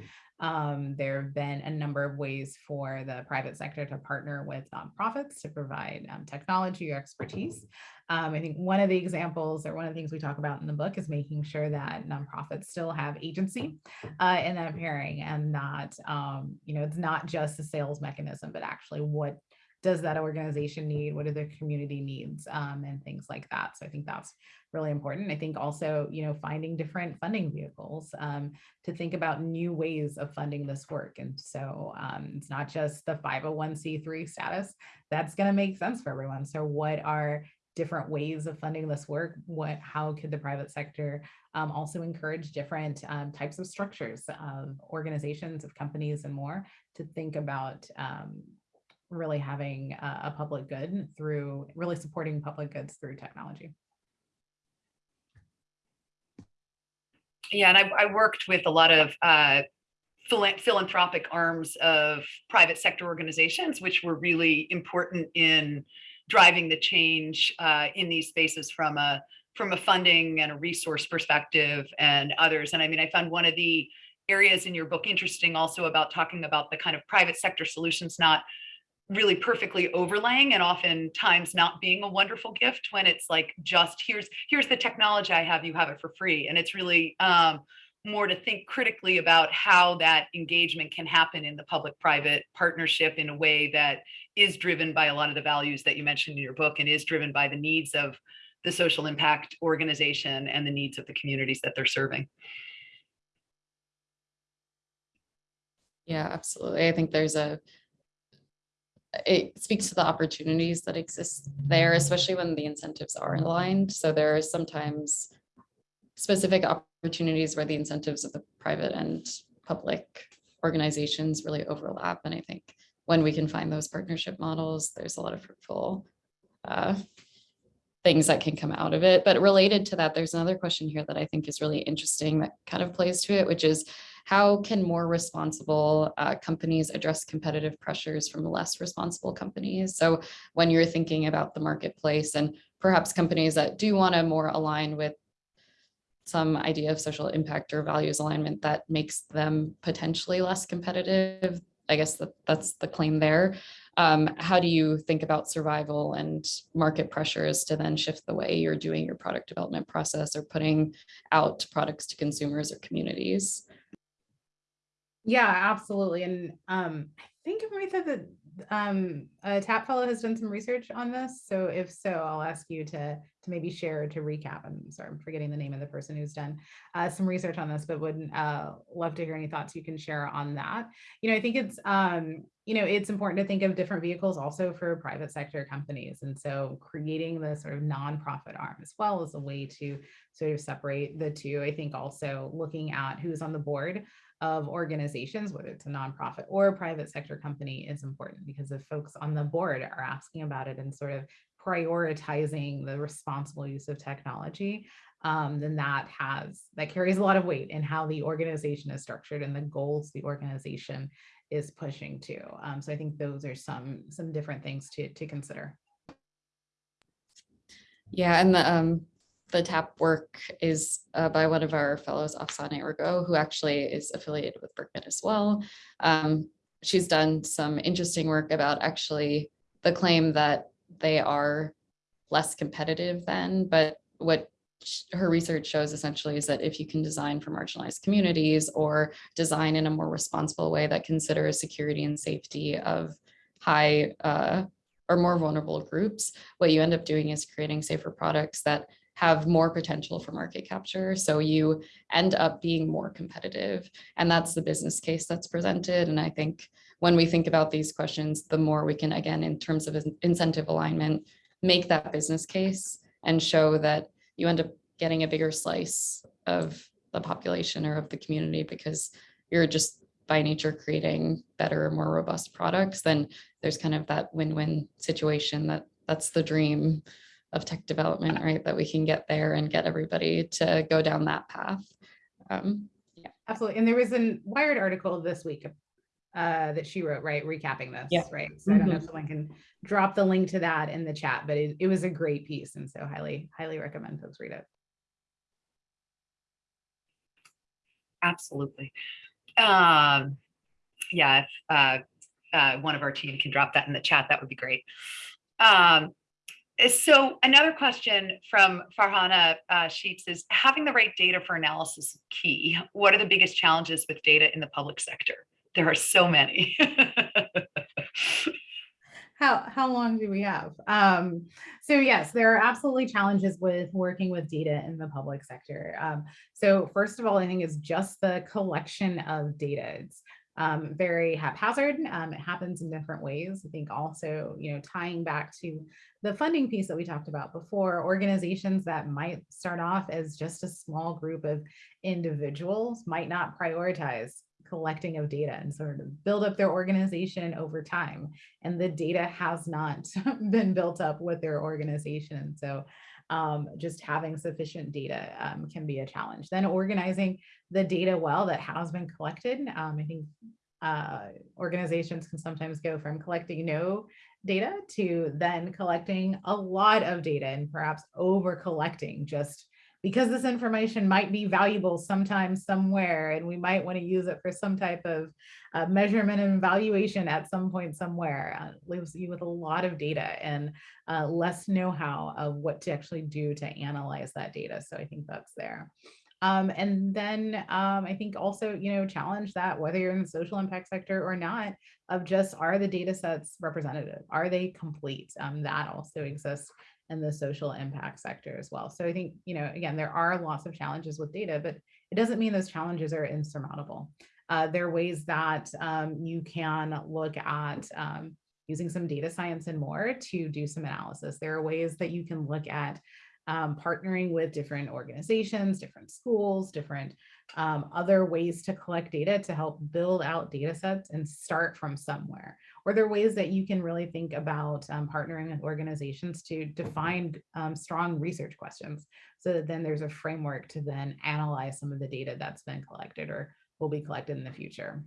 Um, there have been a number of ways for the private sector to partner with nonprofits to provide um, technology or expertise. Um, I think one of the examples or one of the things we talk about in the book is making sure that nonprofits still have agency uh, in that pairing and that, um, you know, it's not just a sales mechanism, but actually what does that organization need? What are their community needs um, and things like that? So I think that's really important. I think also, you know, finding different funding vehicles um, to think about new ways of funding this work. And so um, it's not just the 501c3 status that's going to make sense for everyone. So what are different ways of funding this work? What, how could the private sector um, also encourage different um, types of structures of organizations, of companies and more to think about um, really having a, public good through really supporting public goods through technology. Yeah, and I, I worked with a lot of uh, philanthropic arms of private sector organizations, which were really important in driving the change uh, in these spaces from a from a funding and a resource perspective and others. And I mean, I found one of the areas in your book interesting also about talking about the kind of private sector solutions not really perfectly overlaying and oftentimes not being a wonderful gift when it's like just here's here's the technology I have, you have it for free. And it's really um, more to think critically about how that engagement can happen in the public-private partnership in a way that is driven by a lot of the values that you mentioned in your book and is driven by the needs of the social impact organization and the needs of the communities that they're serving. Yeah, absolutely. I think there's a it speaks to the opportunities that exist there, especially when the incentives are aligned. So there are sometimes specific opportunities where the incentives of the private and public organizations really overlap. And I think when we can find those partnership models, there's a lot of fruitful uh, things that can come out of it. But related to that, there's another question here that I think is really interesting that kind of plays to it, which is how can more responsible uh, companies address competitive pressures from less responsible companies? So when you're thinking about the marketplace and perhaps companies that do want to more align with some idea of social impact or values alignment that makes them potentially less competitive. I guess that that's the claim there. Um, how do you think about survival and market pressures to then shift the way you're doing your product development process or putting out products to consumers or communities? Yeah, absolutely. And um, I think Amritha that um, uh, TAP Fellow has done some research on this. So if so, I'll ask you to to maybe share to recap. I'm sorry, I'm forgetting the name of the person who's done uh, some research on this, but would uh, love to hear any thoughts you can share on that. You know, I think it's um, you know it's important to think of different vehicles also for private sector companies, and so creating the sort of nonprofit arm as well as a way to sort of separate the two. I think also looking at who's on the board of organizations, whether it's a nonprofit or a private sector company is important because if folks on the board are asking about it and sort of prioritizing the responsible use of technology, um, then that has, that carries a lot of weight in how the organization is structured and the goals the organization is pushing to. Um, so I think those are some, some different things to, to consider. Yeah, and the, um, the TAP work is uh, by one of our fellows, Afsaneh Rigot, who actually is affiliated with Berkman as well. Um, she's done some interesting work about actually the claim that they are less competitive than, but what her research shows essentially is that if you can design for marginalized communities or design in a more responsible way that considers security and safety of high uh, or more vulnerable groups, what you end up doing is creating safer products that have more potential for market capture. So you end up being more competitive. And that's the business case that's presented. And I think when we think about these questions, the more we can, again, in terms of incentive alignment, make that business case and show that you end up getting a bigger slice of the population or of the community because you're just by nature creating better, more robust products, then there's kind of that win-win situation that that's the dream of tech development, right? That we can get there and get everybody to go down that path. Um, yeah. Absolutely. And there was a Wired article this week uh, that she wrote, right, recapping this, Yeah. right? So I don't know if someone can drop the link to that in the chat, but it, it was a great piece. And so highly, highly recommend folks read it. Absolutely. Um, yeah, if uh, uh, one of our team can drop that in the chat, that would be great. Um, so another question from Farhana uh, Sheets is having the right data for analysis is key. What are the biggest challenges with data in the public sector? There are so many. How, how long do we have? Um, so yes, there are absolutely challenges with working with data in the public sector. Um, so first of all, I think it's just the collection of data. It's um, very haphazard. Um, it happens in different ways. I think also, you know, tying back to the funding piece that we talked about before, organizations that might start off as just a small group of individuals might not prioritize collecting of data and sort of build up their organization over time. And the data has not been built up with their organization. So um, just having sufficient data um, can be a challenge. Then organizing the data well that has been collected. Um, I think uh, organizations can sometimes go from collecting no data to then collecting a lot of data and perhaps over collecting just because this information might be valuable sometime somewhere and we might want to use it for some type of uh, measurement and evaluation at some point somewhere uh, leaves you with a lot of data and uh, less know-how of what to actually do to analyze that data so i think that's there um, and then um, I think also, you know, challenge that whether you're in the social impact sector or not, of just are the data sets representative? Are they complete? Um, that also exists in the social impact sector as well. So I think, you know, again, there are lots of challenges with data, but it doesn't mean those challenges are insurmountable. Uh, there are ways that um, you can look at um, using some data science and more to do some analysis. There are ways that you can look at um, partnering with different organizations, different schools, different um, other ways to collect data to help build out data sets and start from somewhere. Or there ways that you can really think about um, partnering with organizations to define um, strong research questions. So that then there's a framework to then analyze some of the data that's been collected or will be collected in the future.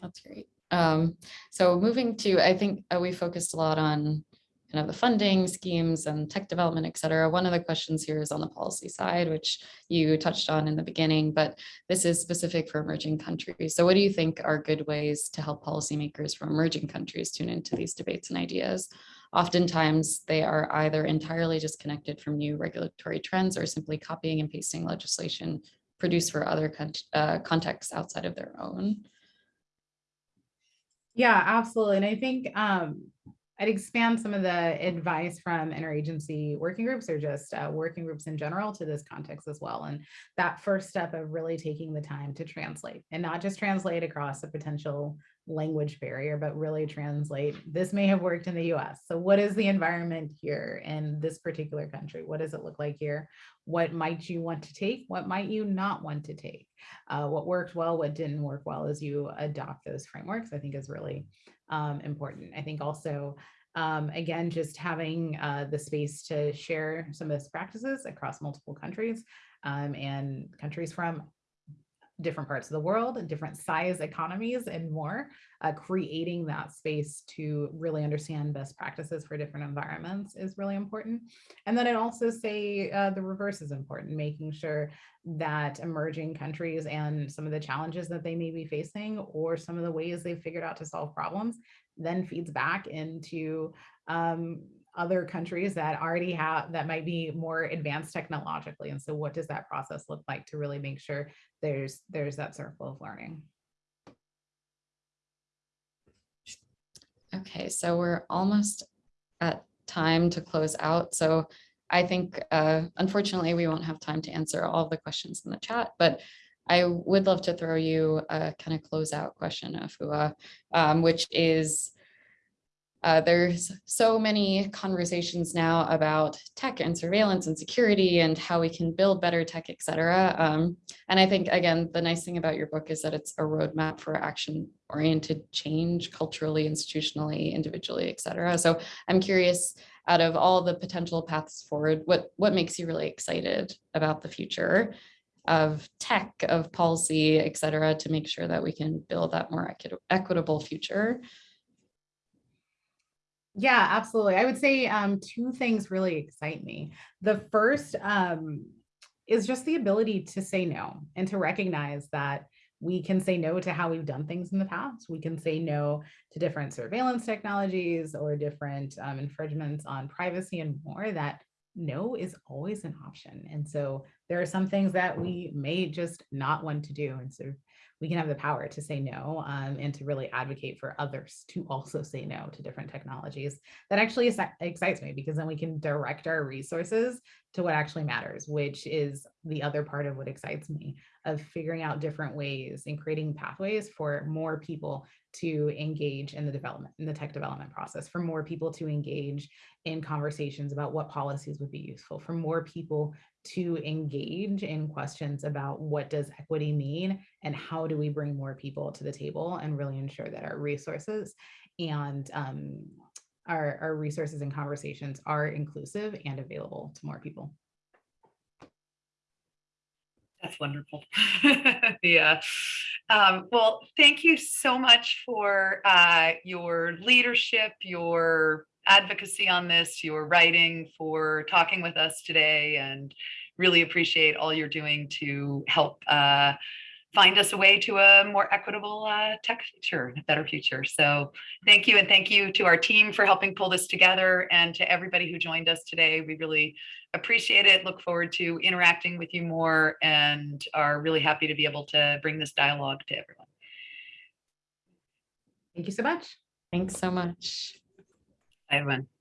That's great. Um, so moving to, I think uh, we focused a lot on kind of the funding schemes and tech development, et cetera. One of the questions here is on the policy side, which you touched on in the beginning, but this is specific for emerging countries. So what do you think are good ways to help policymakers from emerging countries tune into these debates and ideas? Oftentimes, they are either entirely disconnected from new regulatory trends or simply copying and pasting legislation produced for other con- uh, contexts outside of their own. Yeah, absolutely. And I think um, I'd expand some of the advice from interagency working groups or just uh, working groups in general to this context as well. And that first step of really taking the time to translate and not just translate across a potential language barrier, but really translate. This may have worked in the US. So, what is the environment here in this particular country? What does it look like here? What might you want to take? What might you not want to take? Uh, what worked well, what didn't work well as you adopt those frameworks, I think is really um, important. I think also, um, again, just having uh, the space to share some best practices across multiple countries um, and countries from different parts of the world, and different size economies and more, uh, creating that space to really understand best practices for different environments is really important. And then I'd also say uh, the reverse is important, making sure that emerging countries and some of the challenges that they may be facing or some of the ways they've figured out to solve problems then feeds back into um, other countries that already have that might be more advanced technologically. And so what does that process look like to really make sure there's there's that circle of learning? Okay, so we're almost at time to close out. So I think, uh, unfortunately, we won't have time to answer all the questions in the chat, but I would love to throw you a kind of closeout question, Afua, um, which is, uh, there's so many conversations now about tech and surveillance and security and how we can build better tech, et cetera. Um, and I think, again, the nice thing about your book is that it's a roadmap for action oriented change culturally, institutionally, individually, et cetera. So I'm curious, out of all the potential paths forward, what, what makes you really excited about the future of tech, of policy, et cetera, to make sure that we can build that more equit- equitable future? Yeah, absolutely. I would say um, two things really excite me. The first um, is just the ability to say no and to recognize that we can say no to how we've done things in the past. We can say no to different surveillance technologies or different um, infringements on privacy and more that no is always an option. And so there are some things that we may just not want to do. And so we can have the power to say no um, and to really advocate for others to also say no to different technologies. That actually excites me because then we can direct our resources to what actually matters, which is the other part of what excites me of figuring out different ways and creating pathways for more people to engage in the development, in the tech development process, for more people to engage in conversations about what policies would be useful, for more people to engage in questions about what does equity mean and how do we bring more people to the table and really ensure that our resources and um, our, our resources and conversations are inclusive and available to more people. That's wonderful. yeah. Um, well, thank you so much for uh, your leadership, your advocacy on this, your writing, for talking with us today, and really appreciate all you're doing to help uh, find us a way to a more equitable uh, tech future, a better future. So thank you. And thank you to our team for helping pull this together and to everybody who joined us today. We really appreciate it. Look forward to interacting with you more and are really happy to be able to bring this dialogue to everyone. Thank you so much. Thanks so much. Bye, everyone.